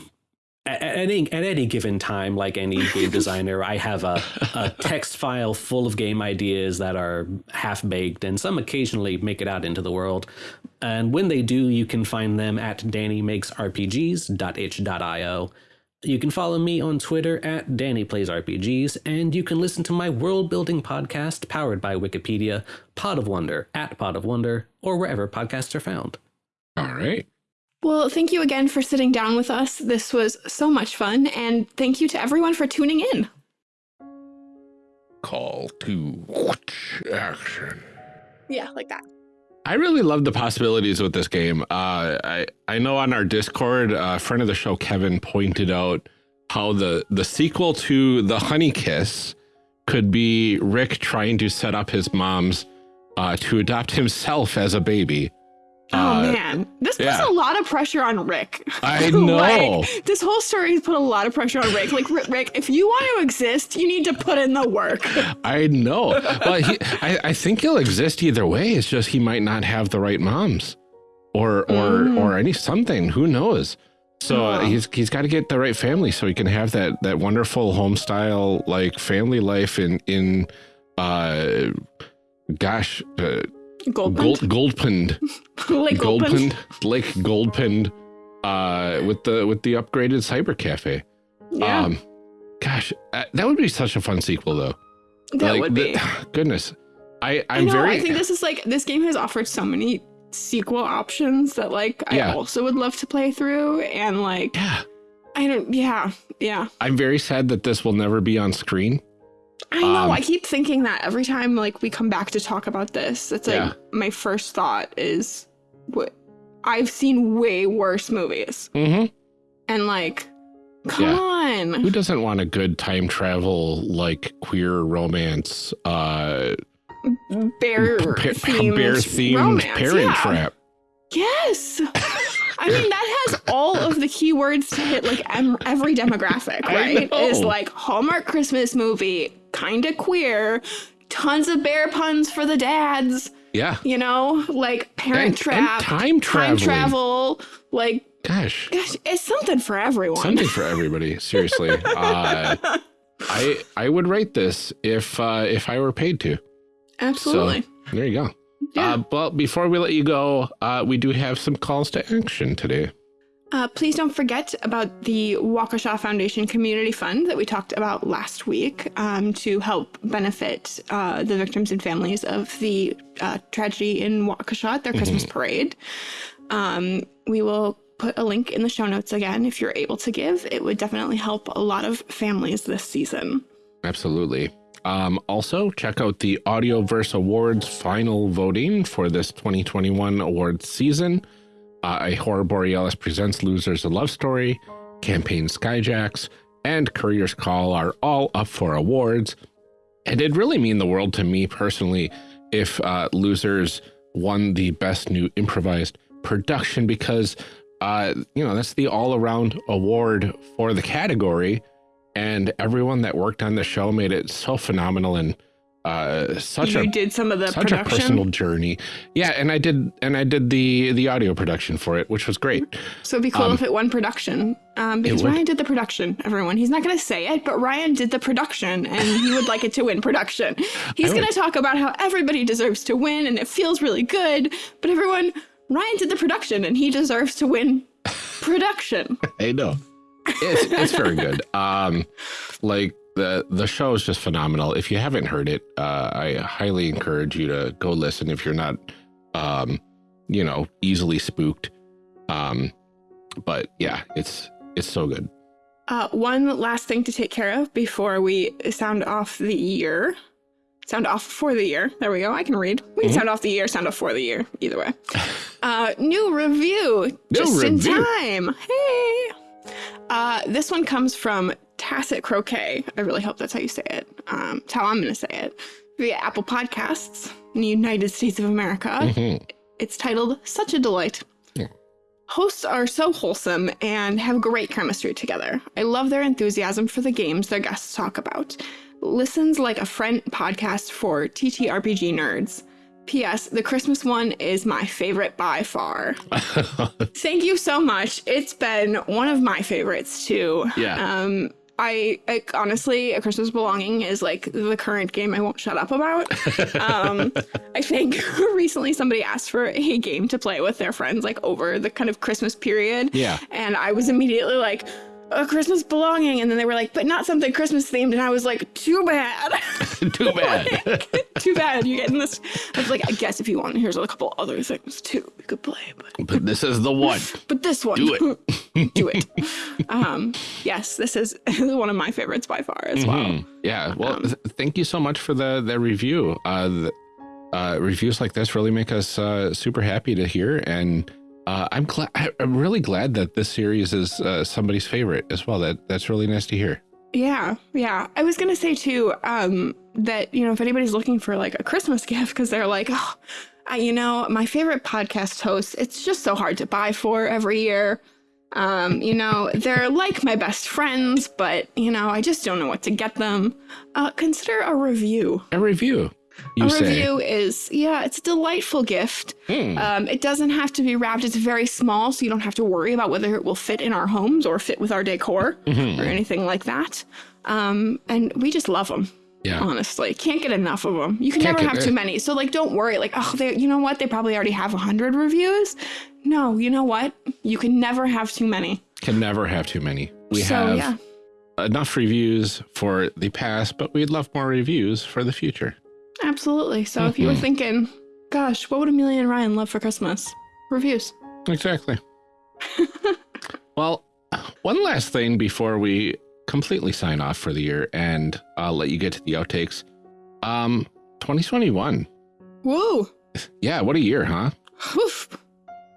at, any at any given time, like any game designer, I have a, a text file full of game ideas that are half baked, and some occasionally make it out into the world. And when they do, you can find them at dannymakesrpgs.itch.io. You can follow me on Twitter at DannyPlaysRPGs, and you can listen to my world building podcast powered by Wikipedia, Pod of Wonder, at Pod of Wonder, or wherever podcasts are found. All right. Well, thank you again for sitting down with us. This was so much fun. And thank you to everyone for tuning in. Call to action. Yeah, like that. I really love the possibilities with this game. Uh, I I know on our Discord, a friend of the show Kevin pointed out how the the sequel to the Honey Kiss could be Rick trying to set up his mom's uh, to adopt himself as a baby. Oh Uh, man, this puts yeah. a lot of pressure on Rick. I know. like, this whole story has put a lot of pressure on Rick. Like Rick, if you want to exist, you need to put in the work. I know, but he, I, I think he'll exist either way. It's just he might not have the right moms, or or Mm. or any something. Who knows? So uh, he's he's got to get the right family so he can have that that wonderful home style like family life in in uh gosh uh, Goldpund, gold goldpond like Goldpund. goldpond lake uh with the with the upgraded cyber cafe Yeah, um gosh uh, that would be such a fun sequel though that like, would the- be. goodness i I i'm know. very I think this is like this game has offered so many sequel options that like I Yeah. also would love to play through. And like yeah I don't. Yeah, yeah. i'm very sad that this will never be on screen I know. Um, I keep thinking that every time like we come back to talk about this. It's like Yeah. my first thought is what I've seen way worse movies. hmm And like, come Yeah. on. Who doesn't want a good time travel, like queer romance, uh, Bear pa- themed bear themed romance. parent yeah. trap? Yes. I mean, that has all of the keywords to hit like em- every demographic, right? Is like Hallmark Christmas movie, kind of queer, tons of bear puns for the dads, Yeah. you know, like Parent And- and Trap, time travel, like Gosh, gosh, it's something for everyone. something for everybody. Seriously, uh, I I would write this if uh, if I were paid to. Absolutely. There you go. Yeah. Uh, but before we let you go, uh, we do have some calls to action today. Uh, please don't forget about the Waukesha Foundation Community Fund that we talked about last week um, to help benefit uh, the victims and families of the uh, tragedy in Waukesha at their Christmas parade. Um, we will put a link in the show notes again if you're able to give. It would definitely help a lot of families this season. Absolutely. Um, also, check out the Audioverse Awards final voting for this 2021 awards season. Uh, a Horror Borealis Presents Losers a Love Story, Campaign Skyjacks, and Courier's Call are all up for awards. And it'd really mean the world to me personally if uh, Losers won the Best New Improvised Production because, uh, you know, that's the all around award for the category and everyone that worked on the show made it so phenomenal and uh such you a did some of the such a personal journey yeah and i did and i did the the audio production for it which was great So it'd be cool Um, if it won production. Um, because. Ryan did the production, everyone. He's not going to say it, but Ryan did the production and he would like it to win production. He's going to talk about how everybody deserves to win and it feels really good. But everyone, Ryan did the production and he deserves to win production. i know it's, it's very good um like the the show is just phenomenal if you haven't heard it uh i highly encourage you to go listen if you're not um you know easily spooked um but yeah it's it's so good Uh, one last thing to take care of before we sound off the year. Sound off for the year. There we go. I can read. We can Mhm. sound off the year, sound off for the year. Either way. Uh, new review. New just in time. Hey. Uh, this one comes from Tacit Croquet. I really hope that's how you say it. Um, it's how I'm going to say it. Via Apple Podcasts in the United States of America. Mhm. It's titled Such a Delight. Yeah. Hosts are so wholesome and have great chemistry together. I love their enthusiasm for the games their guests talk about. Listens like a friend podcast for TTRPG nerds. P.S. The Christmas one is my favorite by far. Thank you so much. It's been one of my favorites too. Yeah. Um, I, I honestly, A Christmas Belonging is like the current game I won't shut up about. um, I think recently somebody asked for a game to play with their friends, like over the kind of Christmas period. Yeah. And I was immediately like, a Christmas belonging. And then they were like, but not something Christmas themed. And I was like, too bad. too bad too bad you're getting this. I was like, I guess if you want, here's a couple other things too we could play. But, but this is the one but this one, Do it. do it. Um, yes, this is one of my favorites by far as well. Mhm. Yeah. Well, Um, th- thank you so much for the the review. Uh, the, uh, reviews like this really make us uh, super happy to hear, and uh, I'm glad. I'm really glad that this series is uh, somebody's favorite as well. That that's really nice to hear. Yeah, yeah. I was gonna say too um, that you know if anybody's looking for like a Christmas gift because they're like, oh, I, you know, my favorite podcast host, it's just so hard to buy for every year. Um, you know, they're like my best friends, but you know, I just don't know what to get them. Uh, consider a review. A review, you a say? review is yeah, it's a delightful gift. Hmm. Um, it doesn't have to be wrapped. It's very small, so you don't have to worry about whether it will fit in our homes or fit with our decor Mhm. or anything like that. Um, and we just love them. Yeah. Honestly, can't get enough of them. You can Can't never have too many. So like, don't worry. Like, oh, they, you know what? They probably already have a hundred reviews. No, you know what? You can never have too many. Can never have too many. We so have yeah, enough reviews for the past, but we'd love more reviews for the future. Absolutely. So if you were Mhm. thinking, gosh, what would Amelia and Ryan love for Christmas? Reviews. Exactly. well, one last thing before we completely sign off for the year and I'll let you get to the outtakes. Um, 2021. Whoa. Yeah, what a year, huh? Oof.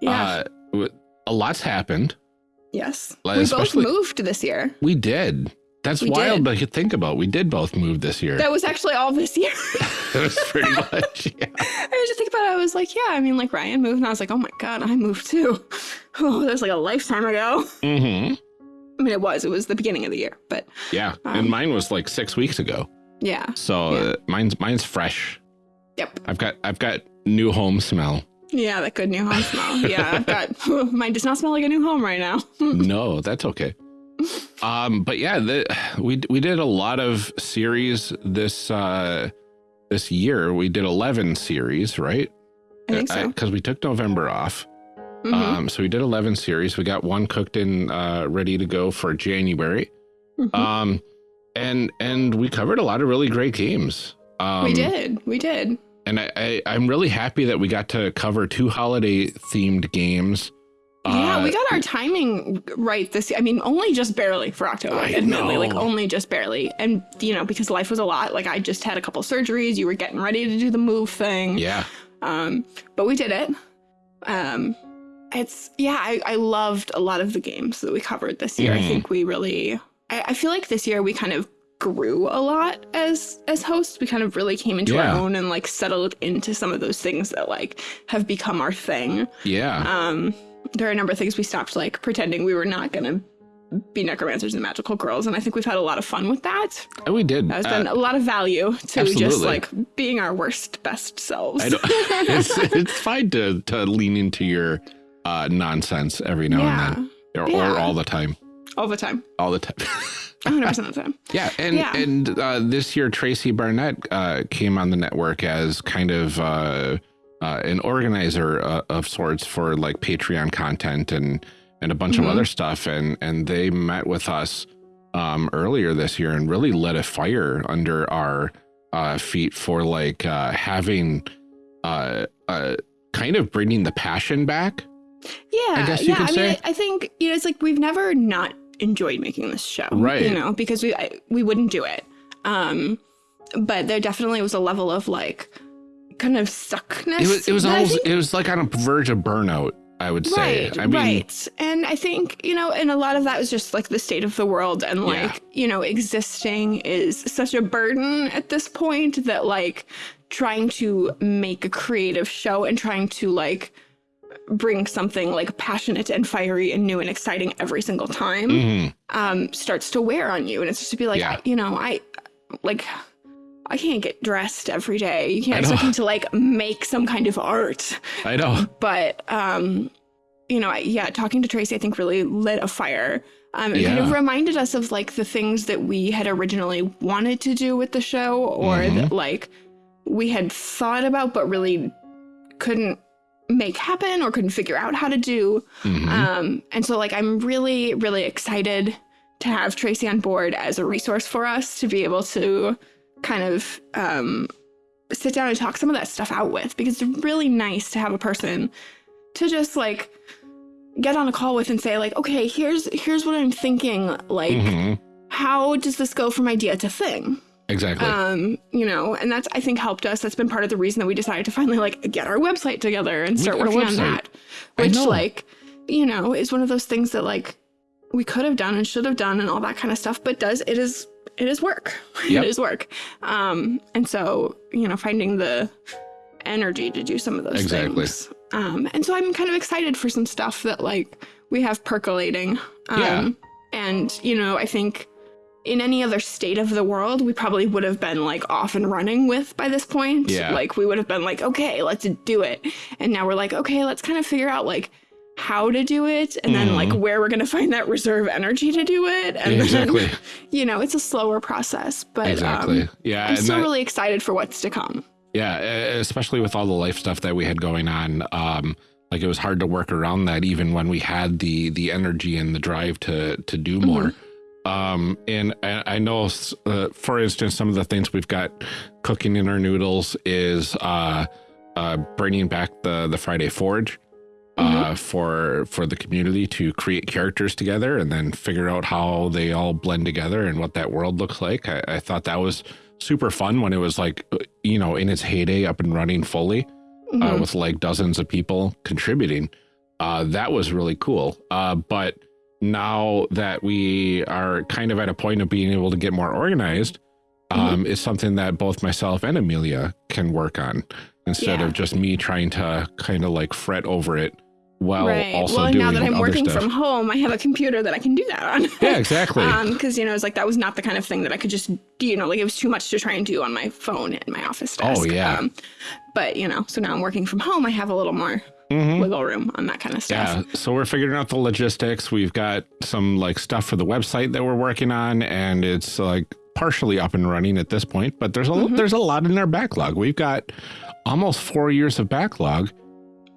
Yeah. Uh, a lot's happened. yes. like, we both moved this year. We did. That's We wild did. to think about. We did both move this year. That was actually all this year. That was pretty much. Yeah. I was just thinking about it. I was like, yeah, I mean, like Ryan moved, and I was like, oh my god, I moved too. Oh, that was like a lifetime ago. Mm-hmm. I mean, it was. It was the beginning of the year, but Yeah. Um, and mine was like six weeks ago. yeah. So Yeah. uh, mine's mine's fresh. Yep. I've got I've got new home smell. Yeah, that good new home smell. Yeah, I've got mine does not smell like a new home right now. no, that's okay. Um, but yeah, the, we we did a lot of series this uh this year. We did eleven series, right? I think so. Because we took November off. Mhm. Um, so we did eleven series. We got one cooked and uh, ready to go for January. Mhm. Um, and and we covered a lot of really great games. Um, we did. We did. and I, I I'm really happy that we got to cover two holiday themed games. Yeah, Uh, we got our timing right this year. I mean, only just barely for October, I admittedly, like only just barely. And you know, because life was a lot. Like I just had a couple surgeries. You were getting ready to do the move thing. Yeah, Um, but we did it. Um, it's yeah, I, I loved a lot of the games that we covered this year. I Mhm. think we really, I, I feel like this year we kind of grew a lot as as hosts. We kind of really came into Yeah. our own and like settled into some of those things that like have become our thing. yeah, Um, there are a number of things we stopped like pretending we were not gonna be necromancers and magical girls, and I think we've had a lot of fun with that. and we did. That's Uh, been a lot of value to just like being our worst best selves. It's it's fine to to lean into your uh, nonsense every now yeah, and then, or, Yeah. or all the time, all the time, all the time. 100 percent of the time. yeah, and Yeah. and uh, this year Tracy Barnett uh, came on the network as kind of uh, an organizer uh, of sorts for like Patreon content and and a bunch Mhm. of other stuff, and and they met with us um, earlier this year and really lit a fire under our uh, feet for like uh, having uh, uh, kind of bringing the passion back. Yeah, I guess you yeah. could I say. I, I think you know, it's like we've never not enjoyed making this show, Right. You know, because we I, we wouldn't do it. Um, but there definitely was a level of like kind of stuckness. It was it was almost it was like on a verge of burnout. I would say. Right, I mean, right. And I think, you know, and a lot of that was just like the state of the world and like, Yeah. you know, existing is such a burden at this point that like trying to make a creative show and trying to like bring something like passionate and fiery and new and exciting every single time mhm. um starts to wear on you and it's just to be like Yeah. I, you know i like i can't get dressed every day you can't expect me to like make some kind of art I know. but um you know I, yeah talking to tracy i think really lit a fire um it kind of reminded us of like the things that we had originally wanted to do with the show or Mhm. that like we had thought about but really couldn't make happen or couldn't figure out how to do Mhm. um and so like i'm really really excited to have tracy on board as a resource for us to be able to kind of um sit down and talk some of that stuff out with because it's really nice to have a person to just like get on a call with and say like okay here's here's what i'm thinking like Mhm. how does this go from idea to thing Exactly. um you know and that's i think helped us that's been part of the reason that we decided to finally like get our website together and start working on that which like you know is one of those things that like we could have done and should have done and all that kind of stuff but does it is it is work Yep. it is work um and so you know finding the energy to do some of those Exactly. things um and so i'm kind of excited for some stuff that like we have percolating um Yeah. and you know i think in any other state of the world we probably would have been like off and running with by this point Yeah. like we would have been like okay let's do it and now we're like okay let's kind of figure out like how to do it and then like Mhm. where we're going to find that reserve energy to do it and exactly. then you know it's a slower process but exactly. um, yeah. i'm still that- really excited for what's to come Yeah, especially with all the life stuff that we had going on. Um, like it was hard to work around that, even when we had the the energy and the drive to to do Mm-hmm. more. Um, and I, I know, uh, for instance, some of the things we've got cooking in our noodles is uh, uh, bringing back the the Friday Forge. Uh, for for the community to create characters together and then figure out how they all blend together and what that world looks like. I, I thought that was super fun when it was like uh, you know in its heyday up and running fully uh, Mhm. with like dozens of people contributing Uh, that was really cool. Uh, but now that we are kind of at a point of being able to get more organized, Mm-hmm. um, is something that both myself and Amelia can work on instead Yeah. of just me trying to kind of like fret over it while right. also well, doing now that I'm working stuff. from home, I have a computer that I can do that on. yeah, exactly. Um, because you know, it's like that was not the kind of thing that I could just, do, you know, like it was too much to try and do on my phone in my office desk. Oh, yeah. Um, but you know, so now I'm working from home. I have a little more Mhm. wiggle room on that kind of stuff. Yeah, so we're figuring out the logistics. We've got some like stuff for the website that we're working on, and it's like partially up and running at this point. But there's a Mm-hmm. there's a lot in our backlog. We've got almost four years of backlog,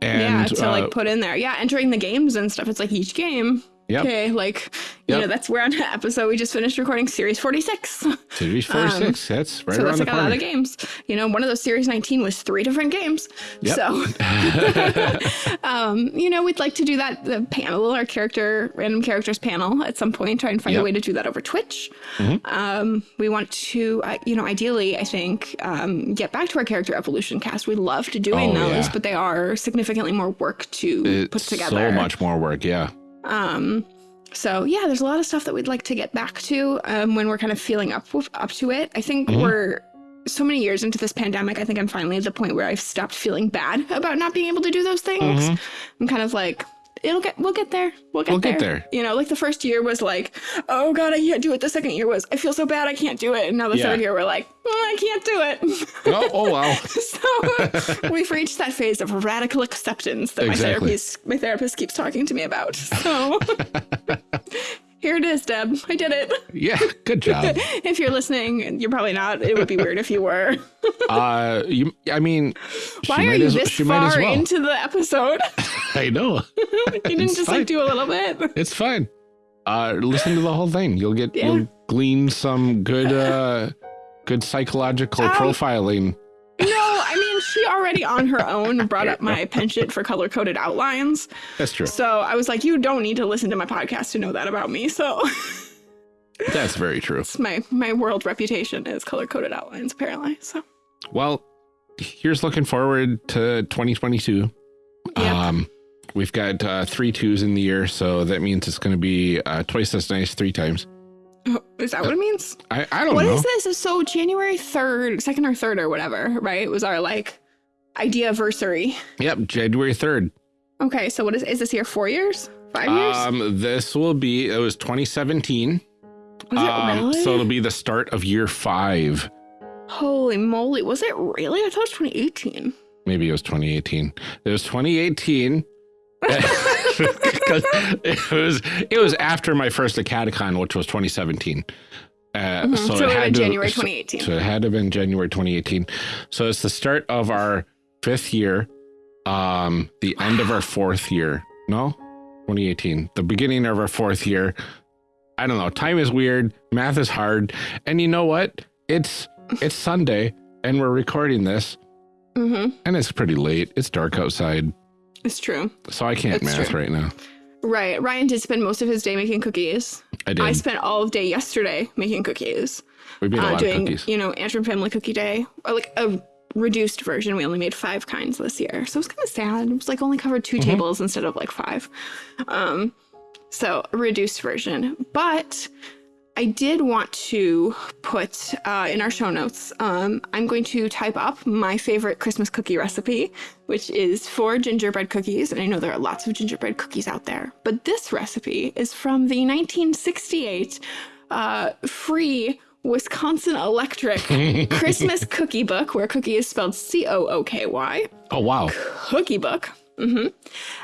and yeah, to uh, like put in there. Yeah, entering the games and stuff. It's like each game. Yep. Okay, like you Yep. know, that's we're on an episode. We just finished recording series forty six. series four six. That's right um, so that's the like a lot of games. You know, one of those series 19 was three different games. Yep. So, um, you know, we'd like to do that the panel, our character, random characters panel at some point, try and find a way to do that over Twitch. Mhm. Um, we want to, uh, you know, ideally, I think, um, get back to our character evolution cast. We loved doing Oh, those, yeah. but they are significantly more work to put together. so much more work. Yeah. Um, so yeah, there's a lot of stuff that we'd like to get back to um, when we're kind of feeling up up to it. I think Mhm. we're so many years into this pandemic. I think I'm finally at the point where I've stopped feeling bad about not being able to do those things. Mhm. I'm kind of like, it'll get, we'll get there, we'll get We'll there. get there. You know, like the first year was like, oh god, I can't do it. The second year was, I feel so bad, I can't do it. And now the Yeah. third year, we're like, oh, I can't do it. Oh, oh wow. so we've reached that phase of radical acceptance that my therapist my therapist keeps talking to me about. So here it is, Deb. I did it. Yeah. Good job. If you're listening, you're probably not. It would be weird if you were. uh, you. I mean, Why are you as, this she might as far well. into the episode? I know. you didn't It's just fine. like do a little bit. It's fine. Uh, listen to the whole thing. You'll get Yeah. you'll glean some good uh good psychological Um, profiling. No, I mean she already on her own brought up my penchant for color coded outlines. That's true. So I was like, you don't need to listen to my podcast to know that about me. So That's very true. it's my my world reputation is color coded outlines apparently. So Well, here's looking forward to 2022. Yep. Um, we've got uh, three twos in the year, so that means it's going to be uh, twice as nice three times. Is that what it means? I, I don't What know. is this? So January 3rd, second or third or whatever, right? It was our like idea anniversary. Yep, January 3rd. Okay, so what is is this here four years? Five years? Um, this will be, it was 2017. was it Um, really? So it'll be the start of year five. Holy moly, was it really? I thought it was 2018. Maybe it was 2018. It was 2018. 'Cause it was it was after my first Acadecon, which was 2017. Uh, Mhm, So, so it had to January 2018. So it had to have been January 2018. So it's the start of our fifth year, um, the end of our fourth year. No, 2018, the beginning of our fourth year. I don't know. Time is weird. Math is hard. And you know what? It's it's Sunday, and we're recording this, Mm-hmm. and it's pretty late. It's dark outside, It's true. so I can't math true. right now. Right. Ryan did spend most of his day making cookies. I did. I spent all of day yesterday making cookies. we made a uh, lot doing, of cookies. you know, Antrim Family Cookie Day, or like a reduced version. We only made five kinds this year, so it was kind of sad. It was like only covered 2 Mm-hmm. tables instead of like five. Um, so reduced version, but. I did want to put uh, in our show notes. Um, I'm going to type up my favorite Christmas cookie recipe, which is for gingerbread cookies. And I know there are lots of gingerbread cookies out there, but this recipe is from the 1968 uh, free Wisconsin Electric Christmas Cookie Book, where cookie is spelled C O O K Y. Oh wow! Cookie Book. Hmm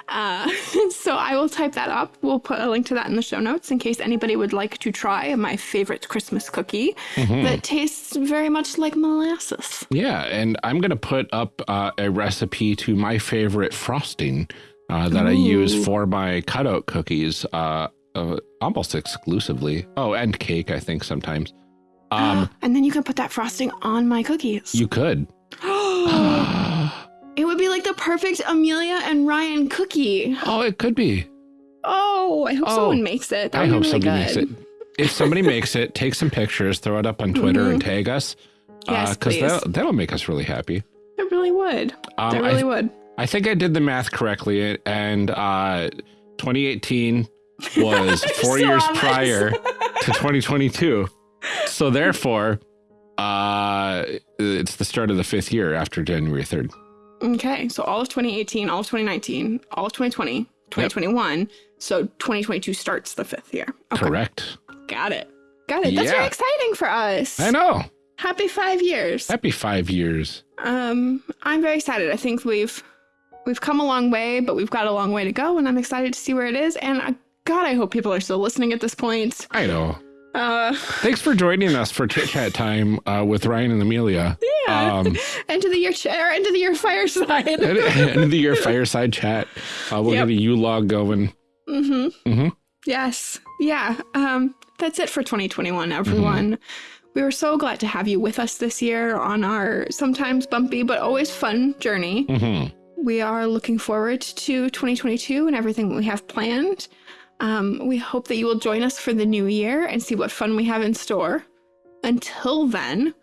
Uh, so I will type that up. We'll put a link to that in the show notes in case anybody would like to try my favorite Christmas cookie that tastes very much like molasses. Yeah, and I'm gonna put up uh, a recipe to my favorite frosting uh, that I use for my cutout cookies, uh, uh, almost exclusively. Oh, and cake, I think sometimes. Um, and then you can put that frosting on my cookies. you could. it would be like the perfect Amelia and Ryan cookie. oh, it could be. Oh, I hope Oh, someone makes it. That I hope really somebody good. makes it. If somebody makes it, take some pictures, throw it up on Twitter, and tag us. Yes, because please. that'll, that'll make us really happy. It really would. Um, it I- really would. I think I did the math correctly, and uh, 2018 was four so years honest. prior to 2022. So therefore, uh, it's the start of the fifth year after January 3rd. Okay, so all of 2018, all of 2019, all of 2020, 2021. So 2022 starts the fifth year. Okay, Correct. got it. Got it. That's very exciting for us. I know. Happy five years. Happy five years. Um, I'm very excited. I think we've we've come a long way, but we've got a long way to go, and I'm excited to see where it is. And uh, God, I hope people are still listening at this point. I know. Uh, Thanks for joining us for chit chat time uh, with Ryan and Amelia. yeah. Um, end of the year chair, end of the year fireside. end end of the year fireside chat. Uh, we'll Yep. get a Yule log going. mm-hmm. Mm-hmm. Yes. Yeah. Um, that's it for 2021, everyone. We were so glad to have you with us this year on our sometimes bumpy but always fun journey. Mm-hmm. We are looking forward to 2022 and everything we have planned. Um, we hope that you will join us for the new year and see what fun we have in store. Until then,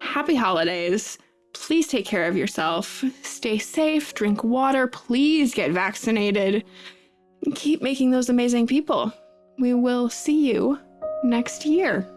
happy holidays. Please take care of yourself. Stay safe, drink water, please get vaccinated. Keep making those amazing people. We will see you next year.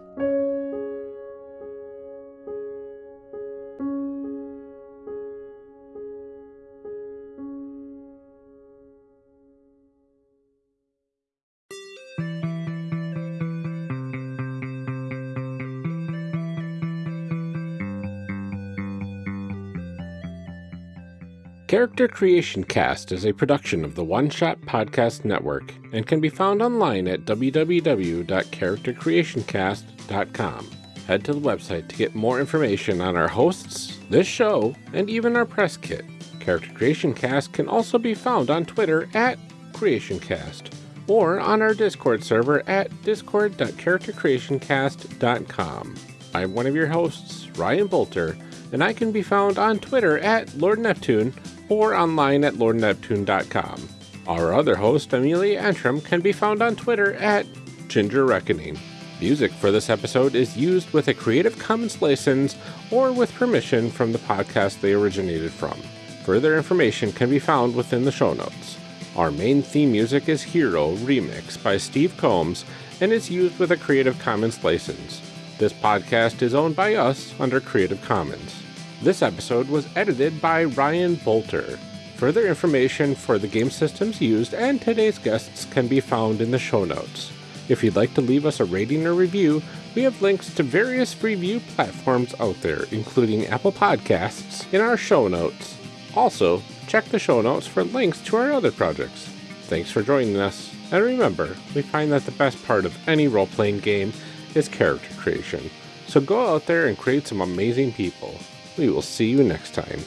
Character Creation Cast is a production of the One Shot Podcast Network and can be found online at www.charactercreationcast.com. Head to the website to get more information on our hosts, this show, and even our press kit. Character Creation Cast can also be found on Twitter at CreationCast or on our Discord server at discord.charactercreationcast.com. I'm one of your hosts, Ryan Boelter, and I can be found on Twitter at Lord Neptune or online at lordneptune.com. Our other host, Amelia Antrim, can be found on Twitter at Ginger Reckoning. Music for this episode is used with a Creative Commons license or with permission from the podcast they originated from. Further information can be found within the show notes. Our main theme music is Hero Remix by Steve Combs and is used with a Creative Commons license. This podcast is owned by us under Creative Commons. This episode was edited by Ryan Boelter. Further information for the game systems used and today's guests can be found in the show notes. If you'd like to leave us a rating or review, we have links to various review platforms out there, including Apple Podcasts, in our show notes. Also, check the show notes for links to our other projects. Thanks for joining us, and remember, we find that the best part of any role playing game is character creation. So go out there and create some amazing people. We will see you next time.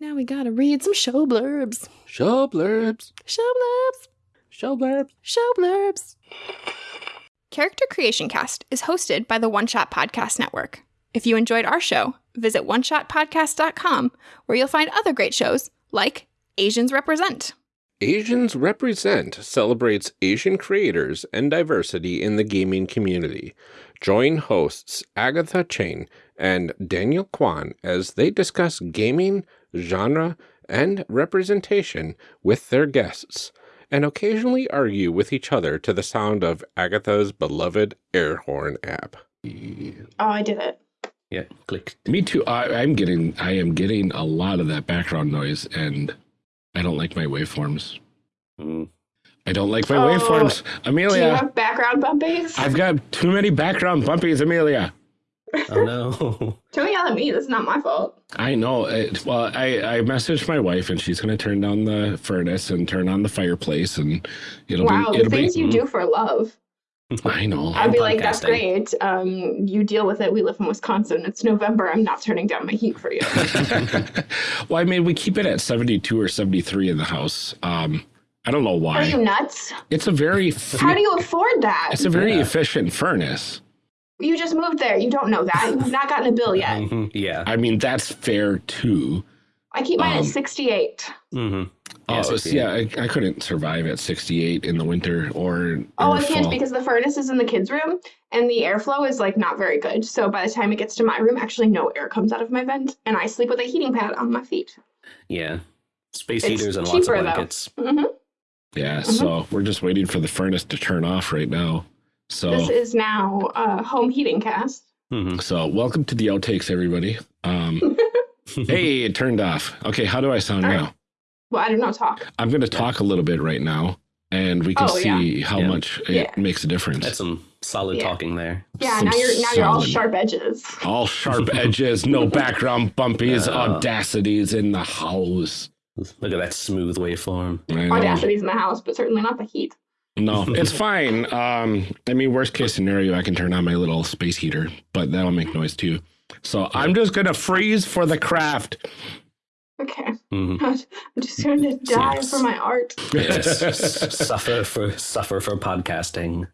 Now we gotta read some show blurbs. Show blurbs. Show blurbs. Show blurbs. Show blurbs. Character Creation Cast is hosted by the One Shot Podcast Network. If you enjoyed our show, visit oneshotpodcast.com where you'll find other great shows like Asians Represent. Asians Represent celebrates Asian creators and diversity in the gaming community. Join hosts Agatha Chang and Daniel Kwan as they discuss gaming, genre, and representation with their guests, and occasionally argue with each other to the sound of Agatha's beloved air horn app. Oh, I did it. Yeah, clicked. Me too. I, I'm getting, I am getting a lot of that background noise, and I don't like my waveforms. Mm. I don't like my Oh, waveforms. Amelia, background bumpies? I've got too many background bumpies, Amelia. Oh no. Don't yell at me. This is not my fault. I know. It, well, I, I messaged my wife, and she's going to turn down the furnace and turn on the fireplace, and it'll wow, be. the It'll things be, you do for love. I know. I'd be like, that's great. Um, you deal with it. We live in Wisconsin. It's November. I'm not turning down my heat for you. well, I mean, we keep it at 72 or 73 in the house. Um, I don't know why. Are you nuts? It's a very. How do you afford that? It's a very Yeah. efficient furnace. You just moved there. You don't know that. You've not gotten a bill yet. Mhm, Yeah. I mean, that's fair too. I keep mine Um, at 68. hmm Oh, so yeah, I, I couldn't survive at 68 in the winter or. Oh, or I can't because the furnace is in the kids' room and the airflow is like not very good. So by the time it gets to my room, actually no air comes out of my vent, and I sleep with a heating pad on my feet. Yeah. Space It's heaters and lots of cheaper, though. blankets. hmm Yeah, Mhm. so we're just waiting for the furnace to turn off right now. So, This is now a home heating cast. Mhm. so welcome to the outtakes, everybody. Um, hey, it turned off. Okay, how do I sound All right. now? Well, I don't know. Talk. I'm going to talk a little bit right now, and we can Oh, yeah. see how Yeah. much it Yeah. makes a difference. That's some solid Yeah. talking there. Yeah. Some now you're now you're all sharp edges. All sharp edges, no background bumpies, Yeah. Audacity's in the house. Look at that smooth waveform. I know. Audacity's in the house, but certainly not the heat. No, it's fine. Um, I mean, worst case scenario, I can turn on my little space heater, but that'll make noise too. So I'm just gonna freeze for the craft. Okay. Mhm. I'm just going to die Yes. for my art. Yes. S- suffer for suffer for podcasting.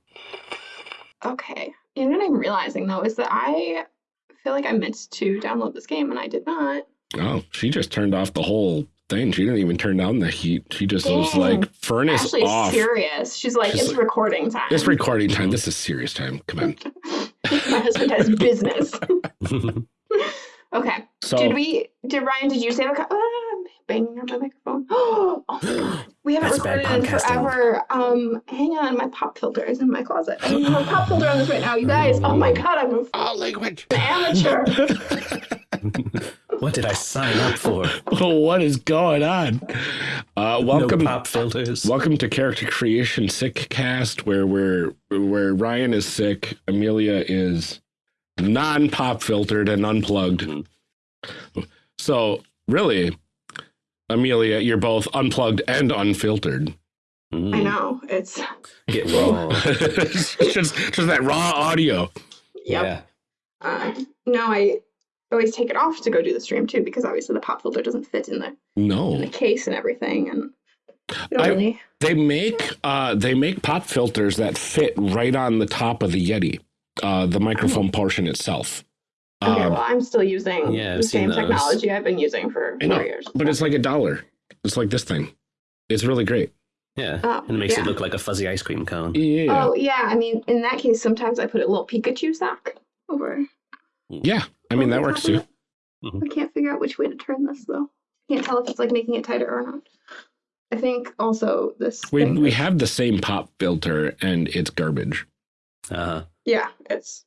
Okay. You know what I'm realizing though is that I feel like I meant to download this game and I did not. Oh, she just turned off the whole thing. She didn't even turn down the heat. She just was like furnace Actually, off. serious. She's like, She's it's like- recording time. It's recording time. This is serious time. Come on. My husband has business. Okay. So did we? Did Ryan? Did you save a? Co- ah, banging on my microphone. Oh, my we haven't recorded in forever. Um, hang on, my pop filter is in my closet. I have a pop filter on this right now, you guys. Oh my god, I'm an oh, language. amateur. what did I sign up for? what is going on? Uh, welcome. No pop filters. Welcome to Character Creation Sick Cast, where we're where Ryan is sick, Amelia is non-pop filtered and unplugged. Mhm. So really, Amelia, you're both unplugged and unfiltered. Mm. I know it's. Get raw. just just that raw audio. Yep. Yeah. Um, no, I always take it off to go do the stream too because obviously the pop filter doesn't fit in the no in the case and everything, and I- really. they make uh they make pop filters that fit right on the top of the Yeti, uh, the microphone portion itself. Okay, Um, well, I'm still using Yeah, the same those. technology I've been using for I know, years. but it's like a dollar. It's like this thing. It's really great. Yeah. Oh, and it makes yeah. it look like a fuzzy ice cream cone. Yeah. Oh yeah, I mean, in that case, sometimes I put a little Pikachu sock over. Yeah, I mean that works top of too. it. I can't figure out which way to turn this though. Can't tell if it's like making it tighter or not. I think also this. We thing we is- have the same pop filter and it's garbage. Uh, Yeah, it's.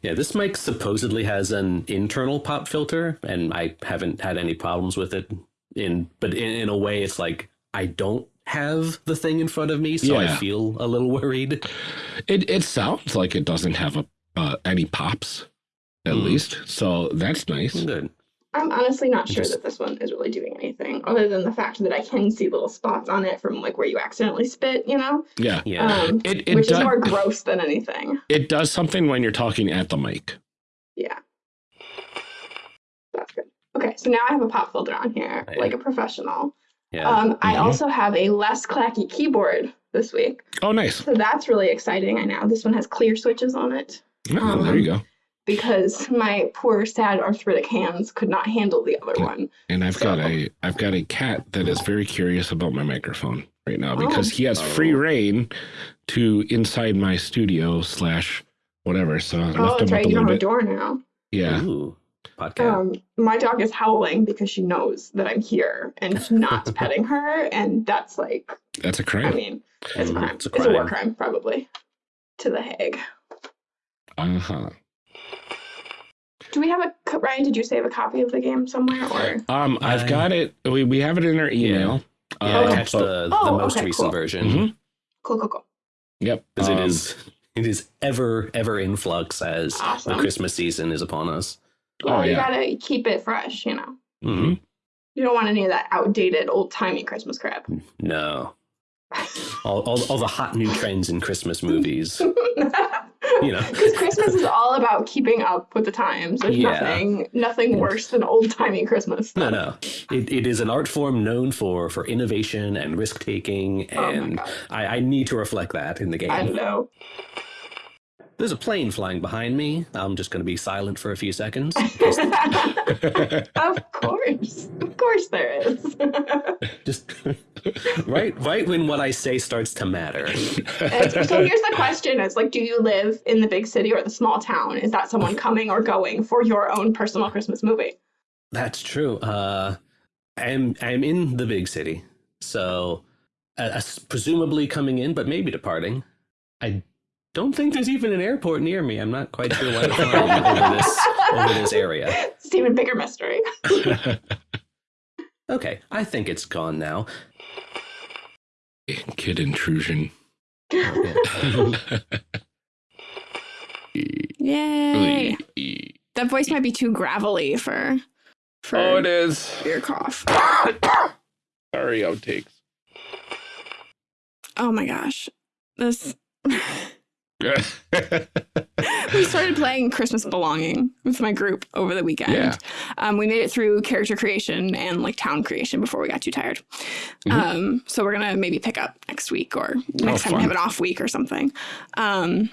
yeah, this mic supposedly has an internal pop filter, and I haven't had any problems with it. In but in, in a way, it's like I don't have the thing in front of me, so I feel a little worried. It it sounds like it doesn't have a uh, any pops, at Hmm. least. So that's nice. Good. I'm honestly not sure that this one is really doing anything other than the fact that I can see little spots on it from like where you accidentally spit, you know, Yeah, Yeah. um, it it which does is more gross than anything. it does something when you're talking at the mic. Yeah. That's good. Okay, so now I have a pop filter on here, Right. like a professional. yeah. Um, I Mhm. also have a less clacky keyboard this week, Oh, nice. so that's really exciting. I know this one has clear switches on it Oh, there you go. Because my poor, sad arthritic hands could not handle the other one. And I've got a I've got a cat that is very curious about my microphone right now Oh. because he has free Oh. reign to inside my studio slash whatever. So I Oh, left that's him right. up a You don't little have a door now. Yeah. Ooh, podcast. Um, my dog is howling because she knows that I'm here and not petting her, and that's like, That's a I crime. I mean, it's a crime. it's a It's a war crime. crime, probably, to the Hague. Uh-huh. Do we have a Ryan? Did you save a copy of the game somewhere, or Um, I've got it. We, we have it in our email. yeah, Uh, I catch the, the Oh, most okay, recent cool. version Mhm. cool, cool, cool? Yep. because um, it is it is ever ever in flux as Awesome. the Christmas season is upon us. Well, Oh, you yeah. gotta keep it fresh, you know. Mhm. You don't want any of that outdated, old timey Christmas crap. No, all, all all the hot new trends in Christmas movies. You know. because Christmas is all about keeping up with the times. There's Yeah. nothing, nothing worse than old timey Christmas. No, no. It, it is an art form known for for innovation and risk taking, Oh and God. I, I need to reflect that in the game. I know. There's a plane flying behind me. I'm just going to be silent for a few seconds. of course. Of course there is. just right right when what I say starts to matter. And so here's the question is like do you live in the big city or the small town? Is that someone coming or going for your own personal Christmas movie? That's true. Uh I'm I'm in the big city. So uh, uh, presumably coming in but maybe departing. I don't think there's even an airport near me. I'm not quite sure why I'm flying over this over this area. It's an even bigger mystery. Okay, I think it's gone now. Kid intrusion. Yay. That voice might be too gravelly for for oh, it is. your cough. Sorry, outtakes. Oh my gosh. This we started playing Christmas Belonging with my group over the weekend. Yeah. Um, we made it through character creation and like town creation before we got too tired. Mhm. Um, so we're gonna maybe pick up next week or next time we have an off week or something. Um,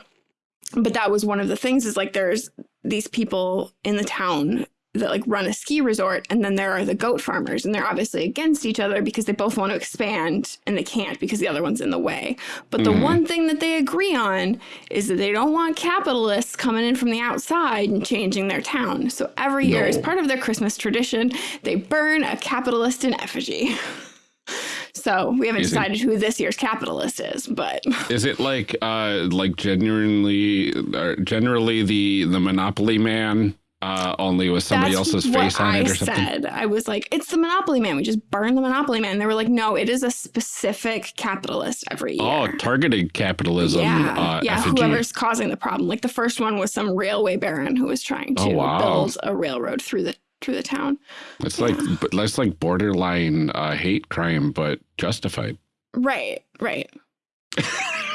but that was one of the things is like there's these people in the town that like run a ski resort and then there are the goat farmers and they're obviously against each other because they both want to expand and they can't because the other one's in the way but the Mhm. one thing that they agree on is that they don't want capitalists coming in from the outside and changing their town so every year as part of their christmas tradition they burn a capitalist in effigy so we haven't Amazing. decided who this year's capitalist is but Is it like uh like genuinely or generally the the Monopoly man uh only with somebody That's else's face on I it or something? said. I was like, it's the Monopoly Man. We just burn the Monopoly Man. They were like, no, it is a specific capitalist every year. Oh, targeted capitalism. yeah, uh, yeah. effigy. Whoever's causing the problem. Like the first one was some railway baron who was trying to Oh, wow. build a railroad through the through the town. It's like but that's like borderline uh, hate crime, but justified. Right, right.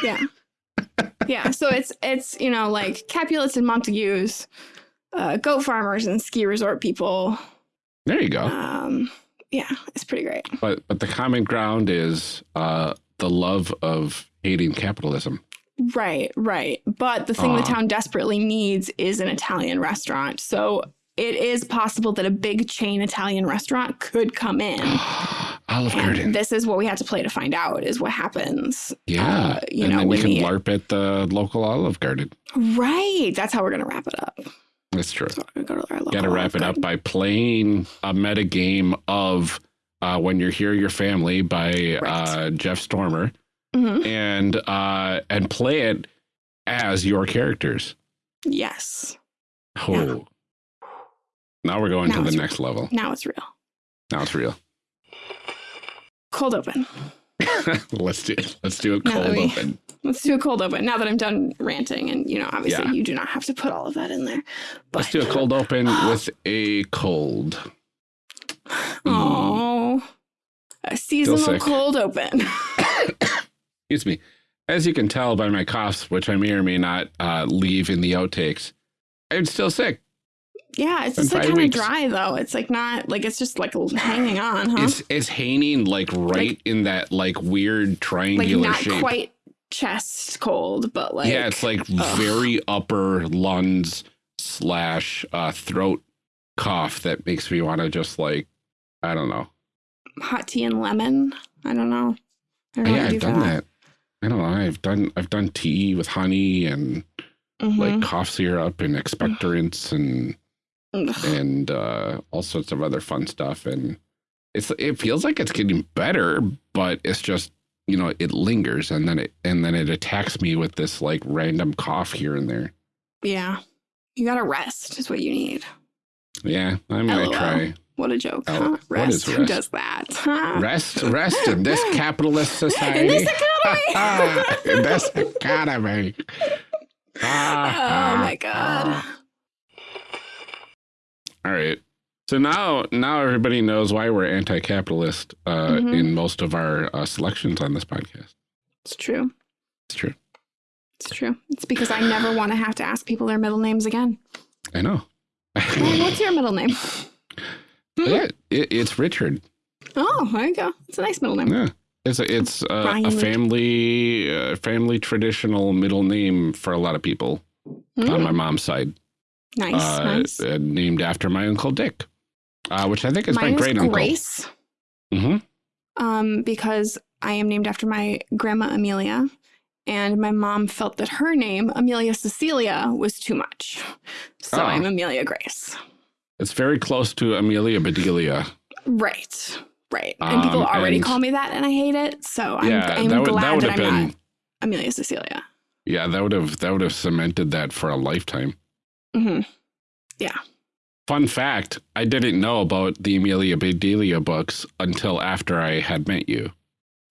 yeah, yeah. So it's it's you know like Capulets and Montagues, uh, goat farmers and ski resort people. There you go. Um, yeah, it's pretty great. But but the common ground is uh, the love of hating capitalism. Right, right. But the thing the town desperately needs is an Italian restaurant. So it is possible that a big chain Italian restaurant could come in. Olive Garden. This is what we had to play to find out is what happens. yeah. uh, you and know, then we can LARP at the local Olive Garden. Right. That's how we're going to wrap it up. That's true. So we're to go to Got to wrap it up by playing a meta game of uh, When You're Here, You're Family by uh, Jeff Stormer Mhm. and uh, and play it as your characters. Yes. Oh. Yeah. Now we're going Now to the next level. Now it's real. Now it's real. Cold open. let's do it. let's do that cold we- open. Let's do a cold open. Now that I'm done ranting, and you know, obviously, Yeah. you do not have to put all of that in there. Let's do a cold open with a cold. Oh, a seasonal cold open. Excuse me. As you can tell by my coughs, which I may or may not uh, leave in the outtakes, I'm still sick. Yeah, it's just like kind of dry though. It's like not like it's just like hanging on, huh? It's it's hanging like right in that like weird like triangular not shape. quite chest cold, but like yeah, it's like very upper lungs slash uh, throat cough that makes me want to just like I don't know. hot tea and lemon. I don't know. I don't yeah, I've do done that. I don't know. I've done I've done tea with honey and Mhm. like cough syrup and expectorants and Ugh. and uh, all sorts of other fun stuff. And it's it feels like it's getting better, but it's just you know it lingers and then it and then it attacks me with this like random cough here and there. yeah, you gotta rest. Is what you need. Yeah, I'm gonna LOL. try What a joke. Oh, huh? what Rest. Who does that? rest rest in this capitalist society. Ah, in this economy. in this economy. oh ah, my ah, god. All right. So now, now everybody knows why we're anti-capitalist uh, Mhm. in most of our uh, selections on this podcast. It's true. It's true. It's true. It's because I never want to have to ask people their middle names again. I know. Ryan, what's your middle name? yeah, it, it's Richard. Oh, there you go. It's a nice middle name. Yeah, it's a, it's uh, Brian a family uh, family traditional middle name for a lot of people. on Mm, my mom's side, nice, uh, nice. uh, named after my uncle Dick, uh, which I think is Mine my great is uncle. Grace, hmm um, because I am named after my grandma Amelia, and my mom felt that her name Amelia Cecilia was too much, so Oh. I'm Amelia Grace. It's very close to Amelia Bedelia. Right, right. And people Um, already and- call me that, and I hate it. So I'm, yeah, I'm that would glad that would that, have I'm been not Amelia Cecilia. yeah that would have that would have cemented that for a lifetime. hmm Fun fact: I didn't know about the Amelia Bedelia books until after I had met you.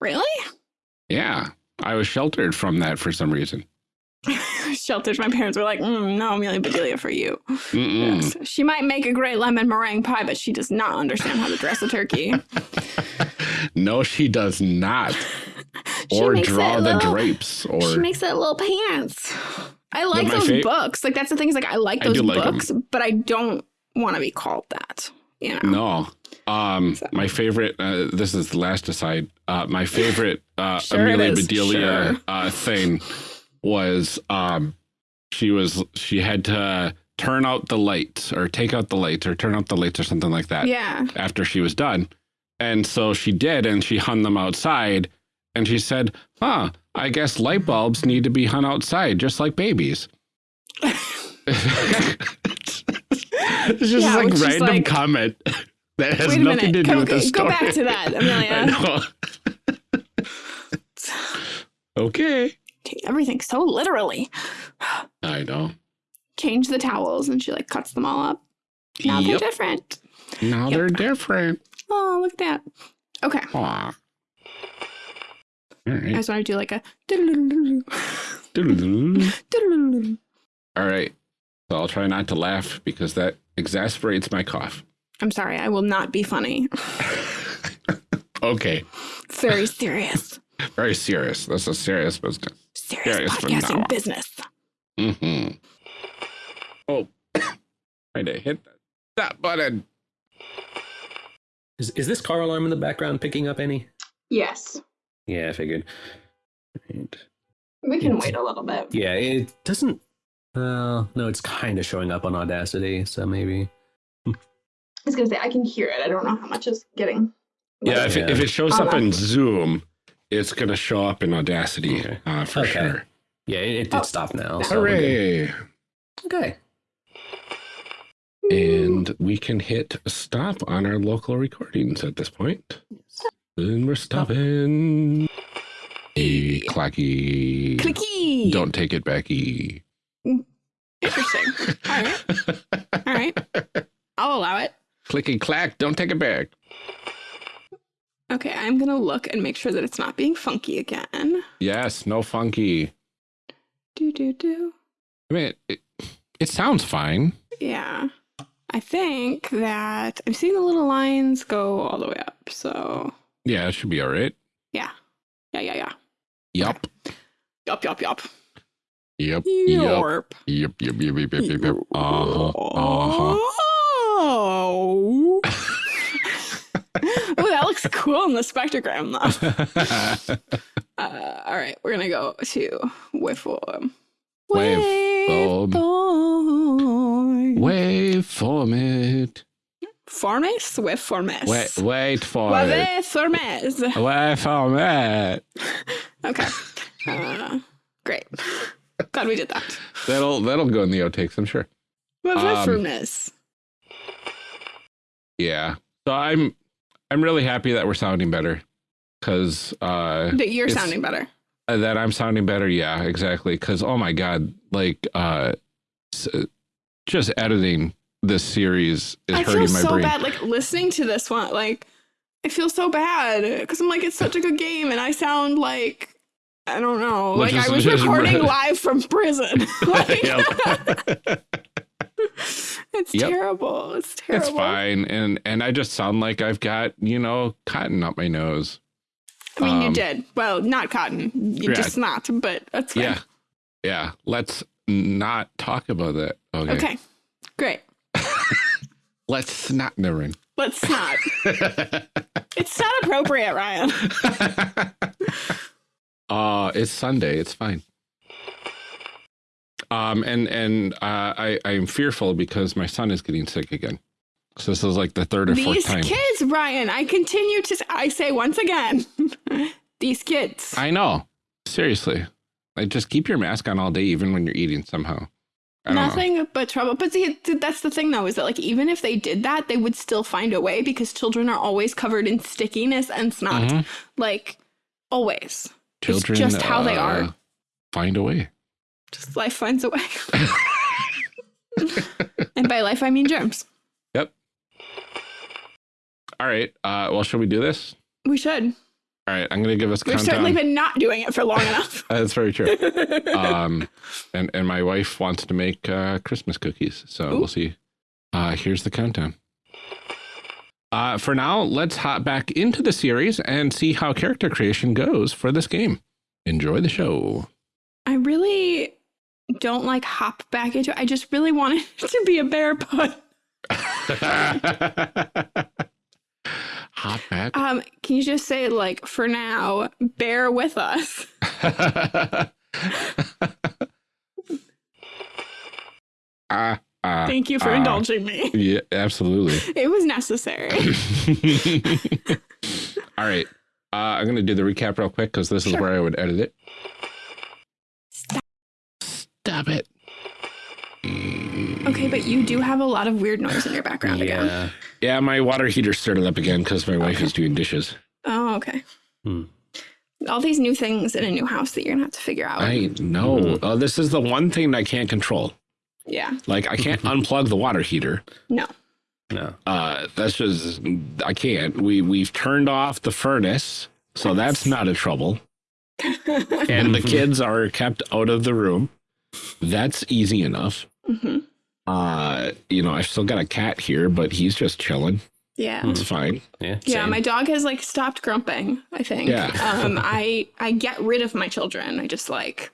Really? Yeah, I was sheltered from that for some reason. Sheltered. My parents were like, mm, "No, Amelia Bedelia for you." Mm-mm. Yes. She might make a great lemon meringue pie, but she does not understand how to dress a turkey. no, she does not. She or draw the little- drapes. Or She makes it little pants. I like those books. Like that's the thing is like I like those like 'em. books, but I don't want to be called that. You know. no. Um, So- my favorite. Uh, this is the last aside. Uh, my favorite uh, Sure Amelia Bedelia sure. uh, thing was um, she was she had to turn out the lights or take out the lights or turn out the lights or something like that. Yeah. after she was done. And so she did, and she hung them outside. And she said, Huh, I guess light bulbs need to be hung outside, just like babies. it's just Yeah, like random like- comment that has nothing minute. to do Go, with the go story. back to that, Amelia. okay. Take everything so literally. I know. Change the towels, and she like cuts them all up. Now they're different. Now Yep. they're different. Oh, look at that. Okay. Aw. All I just want to do like a. All right. So I'll try not to laugh because that exasperates my cough. I'm sorry, I will not be funny. Okay. Very serious. Very serious. That's a serious business. Serious Serious podcasting business. Mm-hmm. Oh, trying to hit that button. Is, is this car alarm in the background picking up any? Yes. Yeah, I figured. Right. We can It's- wait a little bit. Yeah, it doesn't. Uh, no, it's kind of showing up on Audacity, so maybe. I was gonna say I can hear it. I don't know how much is getting. Yeah, if, It, if it shows Oh, up in Zoom, it's going to show up in Audacity Okay. uh, for Okay. sure. Yeah, it, it did Oh, stop now. So. Hooray! Okay. And we can hit stop on our local recordings at this point. And we're stopping. Hey, clacky. Clicky. Don't take it, Becky. Interesting. All right. All right. I'll allow it. Clicky clack. Don't take it back. Okay, I'm gonna look and make sure that it's not being funky again. Yes, no funky. Do do do. I mean, it, it sounds fine. Yeah. I think that I'm seeing the little lines go all the way up. So Yeah, it should be all right. yeah. Yeah, yeah, yeah. Yup. Yup, yup, yup. Yep. Yep. Yep. Yep. Yep. Yep. Yep. Yep. yep. Uh-huh. Uh-huh. Oh. oh, that looks cool in the spectrogram though. Uh, all right, we're gonna go to waveform. Waveform. Waveform. Wait for it. Formes? Waveformes. Wait, wait for it. Waveformes. Wait for it. Okay. Uh, great. Glad we did that. That'll that'll go in the outtakes, I'm sure. Waveformes. Yeah. So I'm I'm really happy that we're sounding better. Cause uh that you're sounding better. that I'm sounding better. Yeah, exactly. Cause oh my god, like uh s- just editing this series is I hurting feel my so brain. bad, like listening to this one. Like, I feel so bad because I'm like, it's such a good game, and I sound like I don't know, like I was recording live from prison. like, it's Yep. terrible. It's terrible. It's fine. And and I just sound like I've got, you know, cotton up my nose. I mean, you Um, did. Well, not cotton. You Yeah. just not, but that's fine. Yeah. Yeah. Let's not talk about that. Okay. Okay. Great. Let's not never Let's not. it's not appropriate, Ryan. Uh it's Sunday. It's fine. Um, and and uh, I I'm fearful because my son is getting sick again. So this is like the third or fourth time. These kids, Ryan, I continue to, I say once again, these kids. I know. Seriously, like just keep your mask on all day, even when you're eating. Somehow, don't know. Nothing but trouble. But see, that's the thing though, is that like even if they did that, they would still find a way because children are always covered in stickiness and snot. Mhm. Like always. Children, just how they uh, are. Find a way. Just life finds a way. and by life I mean germs. Yep. All right. Uh, well, should we do this? We should. All right. I'm gonna give us We've countdown. certainly been not doing it for long enough. That's very true. um, and and my wife wants to make uh, Christmas cookies, so Ooh. we'll see. Uh, here's the countdown. Uh, for now, let's hop back into the series and see how character creation goes for this game. Enjoy the show. I really don't like hop back into it. I just really want it to be a bear put. Hop back. Um, can you just say like for now, bear with us? Ah, ah, Thank you for ah. indulging me. Yeah, absolutely. It was necessary. All right. Uh, I'm going to do the recap real quick because this is where I would edit it. Stop. Stop it. Okay, but you do have a lot of weird noise in your background again. Yeah. Yeah, my water heater started up again because my wife Okay. is doing dishes. Oh, okay. Hmm. All these new things in a new house that you're gonna have to figure out. I know. Mhm. Uh, this is the one thing I can't control. Yeah. Like, I can't unplug the water heater. No. No. Uh, that's just, I can't. We, we've turned off the furnace, so that's not a trouble. And the kids are kept out of the room. That's easy enough. hmm Uh, you know, I've still got a cat here, but he's just chilling. Yeah. It's fine. Yeah. Yeah, same. my dog has like stopped grumping, I think. Yeah. um I I get rid of my children. I just like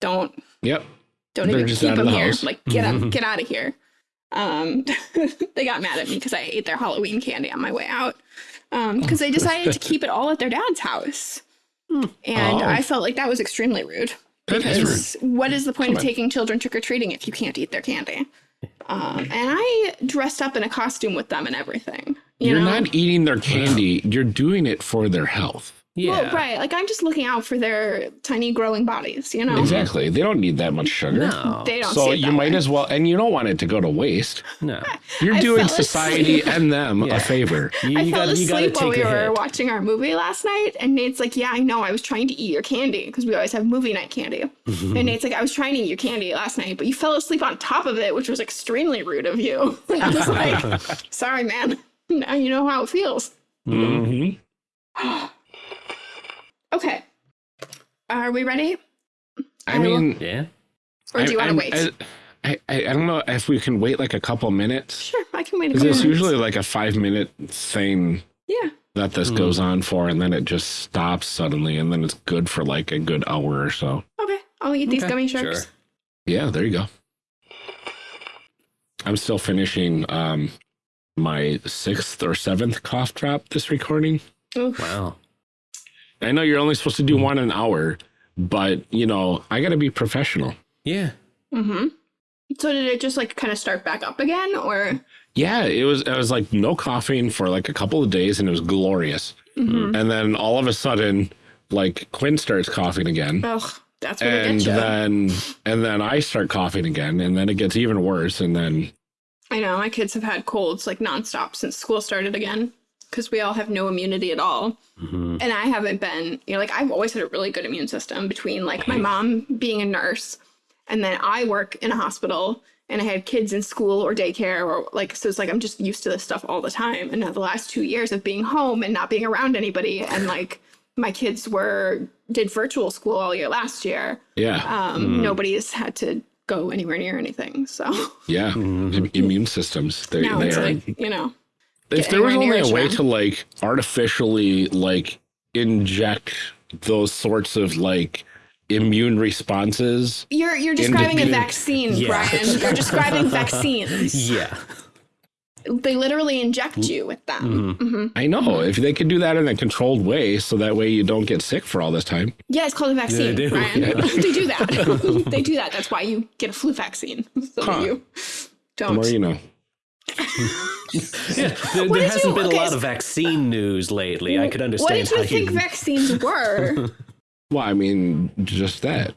don't Yep. Don't They're even keep them the here. house. Like get up, get out of here. Um they got mad at me because I ate their Halloween candy on my way out. Um because they decided to keep it all at their dad's house. And Oh. I felt like that was extremely rude. Is rude. Because what is the point Come of on. taking children trick or treating if you can't eat their candy? Um, and I dressed up in a costume with them and everything. You You're know? not eating their candy. You're doing it for their health. Yeah. Well, right. Like I'm just looking out for their tiny growing bodies, you know? Exactly. They don't need that much sugar. No. They don't So see it you that might way. as well, and you don't want it to go to waste. No. You're I doing society asleep. and them Yeah. a favor. You, I you fell gotta, you asleep while we were hit. watching our movie last night, and Nate's like, "Yeah, I know. I was trying to eat your candy because we always have movie night candy." and Nate's like, "I was trying to eat your candy last night, but you fell asleep on top of it, which was extremely rude of you." I was like, "Sorry, man. Now you know how it feels." Mhm. Okay. Are we ready? I I will- mean, Yeah. Or do you want to wait? I, I, I don't know if we can wait like a couple minutes. sure, I can wait a Because couple it's usually like a five minute thing Yeah. that this Hmm. goes on for, and then it just stops suddenly, and then it's good for like a good hour or so. Okay. I'll eat these Okay, gummy sharks. sure. Yeah, there you go. I'm still finishing um my sixth or seventh cough drop this recording. Oof. Wow. I know you're only supposed to do one an hour, but you know, I gotta be professional. Yeah. Mm-hmm. So did it just like kind of start back up again, or? Yeah, it was it was like no coughing for like a couple of days and it was glorious. Mhm. And then all of a sudden, like Quinn starts coughing again. Ugh, that's what it And gets you. then and then I start coughing again, and then it gets even worse. And then I know my kids have had colds like nonstop since school started again because we all have no immunity at all. Mhm. And I haven't been, you know, like I've always had a really good immune system between like my mom being a nurse and then I work in a hospital and I had kids in school or daycare or like, so it's like I'm just used to this stuff all the time. And now the last two years of being home and not being around anybody and like my kids were, did virtual school all year last year. yeah, Um, Nobody's had to go anywhere near anything. So yeah, Mhm. Immune systems. They, now they it's are. like, you know, if there was only near a way to like artificially like inject those sorts of like immune responses You're you're describing a vaccine, Yeah. Brian. You're describing vaccines. Yeah. they literally inject you with them. hmm I know. If they could do that in a controlled way, so that way you don't get sick for all this time. Yeah, it's called a vaccine, do, Ryan. yeah. they do that. they do that. That's why you get a flu vaccine. So Huh. you don't. more you know. Yeah, there, there hasn't you- been okay, a lot so- of vaccine news lately. I could understand. What understand did you how think you vaccines were? Well, I mean, just that.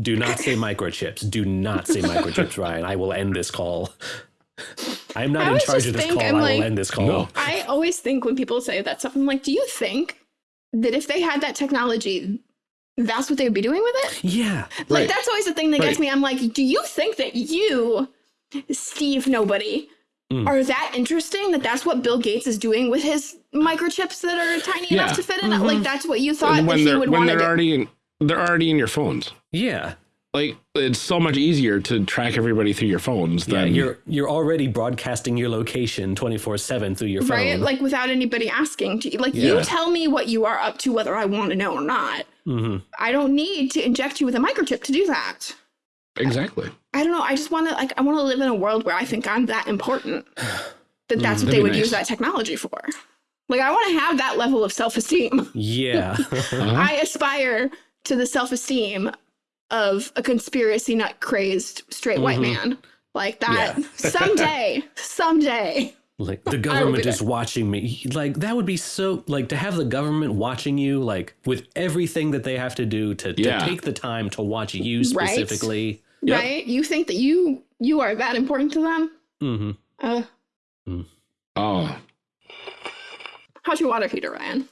do not say microchips. Do not say microchips, Ryan. I will end this call. I'm not I in charge of this think call. I'm I like- will end this call. No. I always think when people say that stuff, I'm like, do you think that if they had that technology, that's what they would be doing with it? Yeah. Like Right. that's always the thing that gets me. I'm like, do you think that you, Steve Nobody, Mm. are that interesting? That that's what Bill Gates is doing with his microchips that are tiny Yeah. enough to fit in? it? Like that's what you thought And that when he they're would when want to they're do. already in, they're already in your phones. Yeah. Like it's so much easier to track everybody through your phones Yeah. than You're you're already broadcasting your location 24/7 through your phone. Right, like without anybody asking. To, like you tell me what you are up to, whether I want to know or not. hmm I don't need to inject you with a microchip to do that. Exactly. I don't know. I just want to like. I want to live in a world where I think I'm that important. That that's what they would nice. use that technology for. Like I want to have that level of self esteem. Yeah. Uh-huh. I aspire to the self esteem of a conspiracy nut crazed straight white Mm-hmm. man. Like that. Someday, someday. Like the government is watching me. Like that would be so like to have the government watching you like with everything that they have to do to, Yeah. to take the time to watch you Right. specifically. Yep. Right? You think that you you are that important to them? mm-hmm Uh, Oh, how's your water heater, Ryan?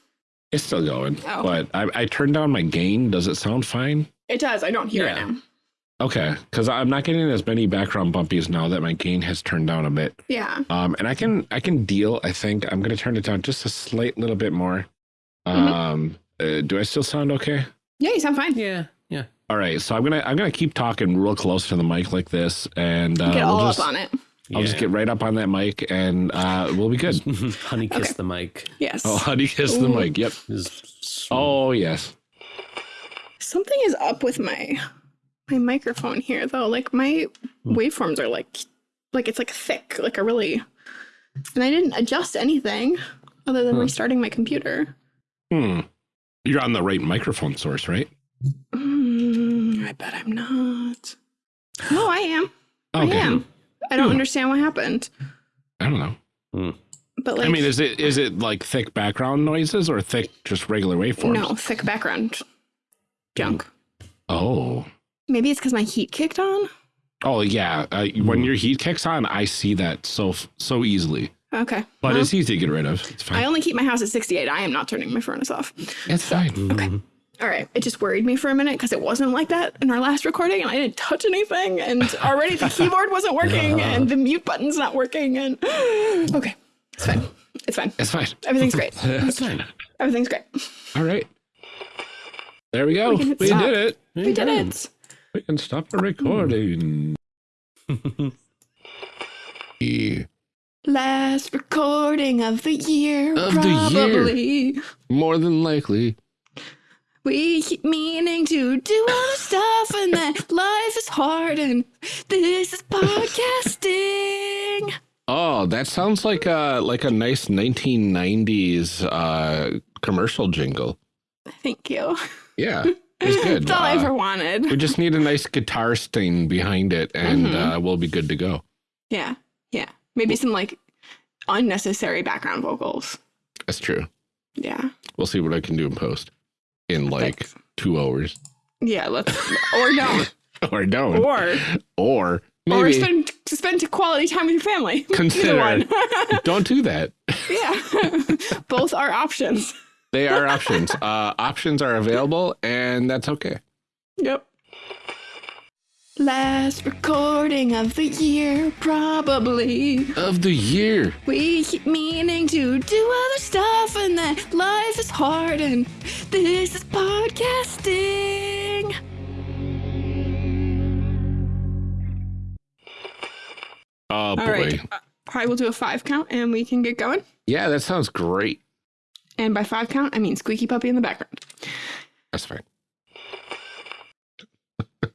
it's still going. Oh. But I, I turned down my gain. Does it sound fine? It does. I don't hear Yeah. it now. Okay, because I'm not getting as many background bumpies now that my gain has turned down a bit. Yeah. Um, and I can I can deal. I think I'm gonna turn it down just a slight little bit more. Mhm. Um, uh, do I still sound okay? Yeah, you sound fine. Yeah. Yeah. All right, so I'm gonna I'm gonna keep talking real close to the mic like this, and uh, Get all we'll just up on it. I'll just get right up on that mic, and uh, we'll be good. Honey kiss Okay. the mic. Yes. Oh, honey, kiss the mic. Yep. Oh yes. Something is up with my my microphone here though. Like my Hmm. waveforms are like like it's like thick, like a really and I didn't adjust anything other than Huh. restarting my computer. Hmm. You're on the right microphone source, right? Mm, I bet I'm not. No, I am. I am. I don't Hmm. understand what happened. I don't know. Hmm. But like I mean, is it is it like thick background noises or thick just regular waveforms? no thick background junk. Oh. Maybe it's because my heat kicked on. Oh yeah. Uh, When your heat kicks on, I see that so so easily. Okay. But well, it's easy to get rid of. It's I only keep my house at 68. I am not turning my furnace off. It's fine. Okay. All right. It just worried me for a minute because it wasn't like that in our last recording and I didn't touch anything and already the keyboard wasn't working and the mute button's not working and okay. It's fine. It's fine. It's fine. Everything's great. That's fine. Everything's great. All right. There we go. We We, can hit stop. did it. We did it. We can stop the recording. Yeah. Last recording of the year. Of the year. probably. More than likely. We keep meaning to do all the stuff and then life is hard and this is podcasting. Oh, that sounds like a like a nice 1990s uh, commercial jingle. Thank you. Yeah, it's good. That's all I Uh, ever wanted. we just need a nice guitar sting behind it, and Mhm. uh, we'll be good to go. Yeah. Yeah. Maybe some like unnecessary background vocals. That's true. Yeah. We'll see what I can do in post in like Thanks. two hours, Yeah, let's or don't. or don't, Or or or maybe spend spend quality time with your family. Consider don't do that. yeah. Both are options. They are options. Uh, options are available, and that's okay. Yep. Last recording of the year, probably. Of the year. We keep meaning to do other stuff, and then life is hard, and this is podcasting. Oh All boy. right. Uh, I will do a five count, and we can get going. Yeah, that sounds great. And by five count, I mean squeaky puppy in the background. That's fine.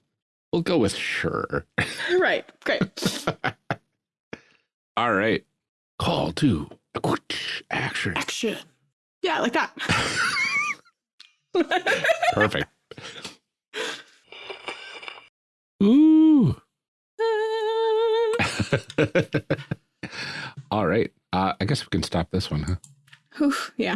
we'll go with sure. right. Great. All right. Call to action. Action. Yeah, like that. Perfect. Ooh. All right. Uh, I guess we can stop this one, huh? Whew, yeah.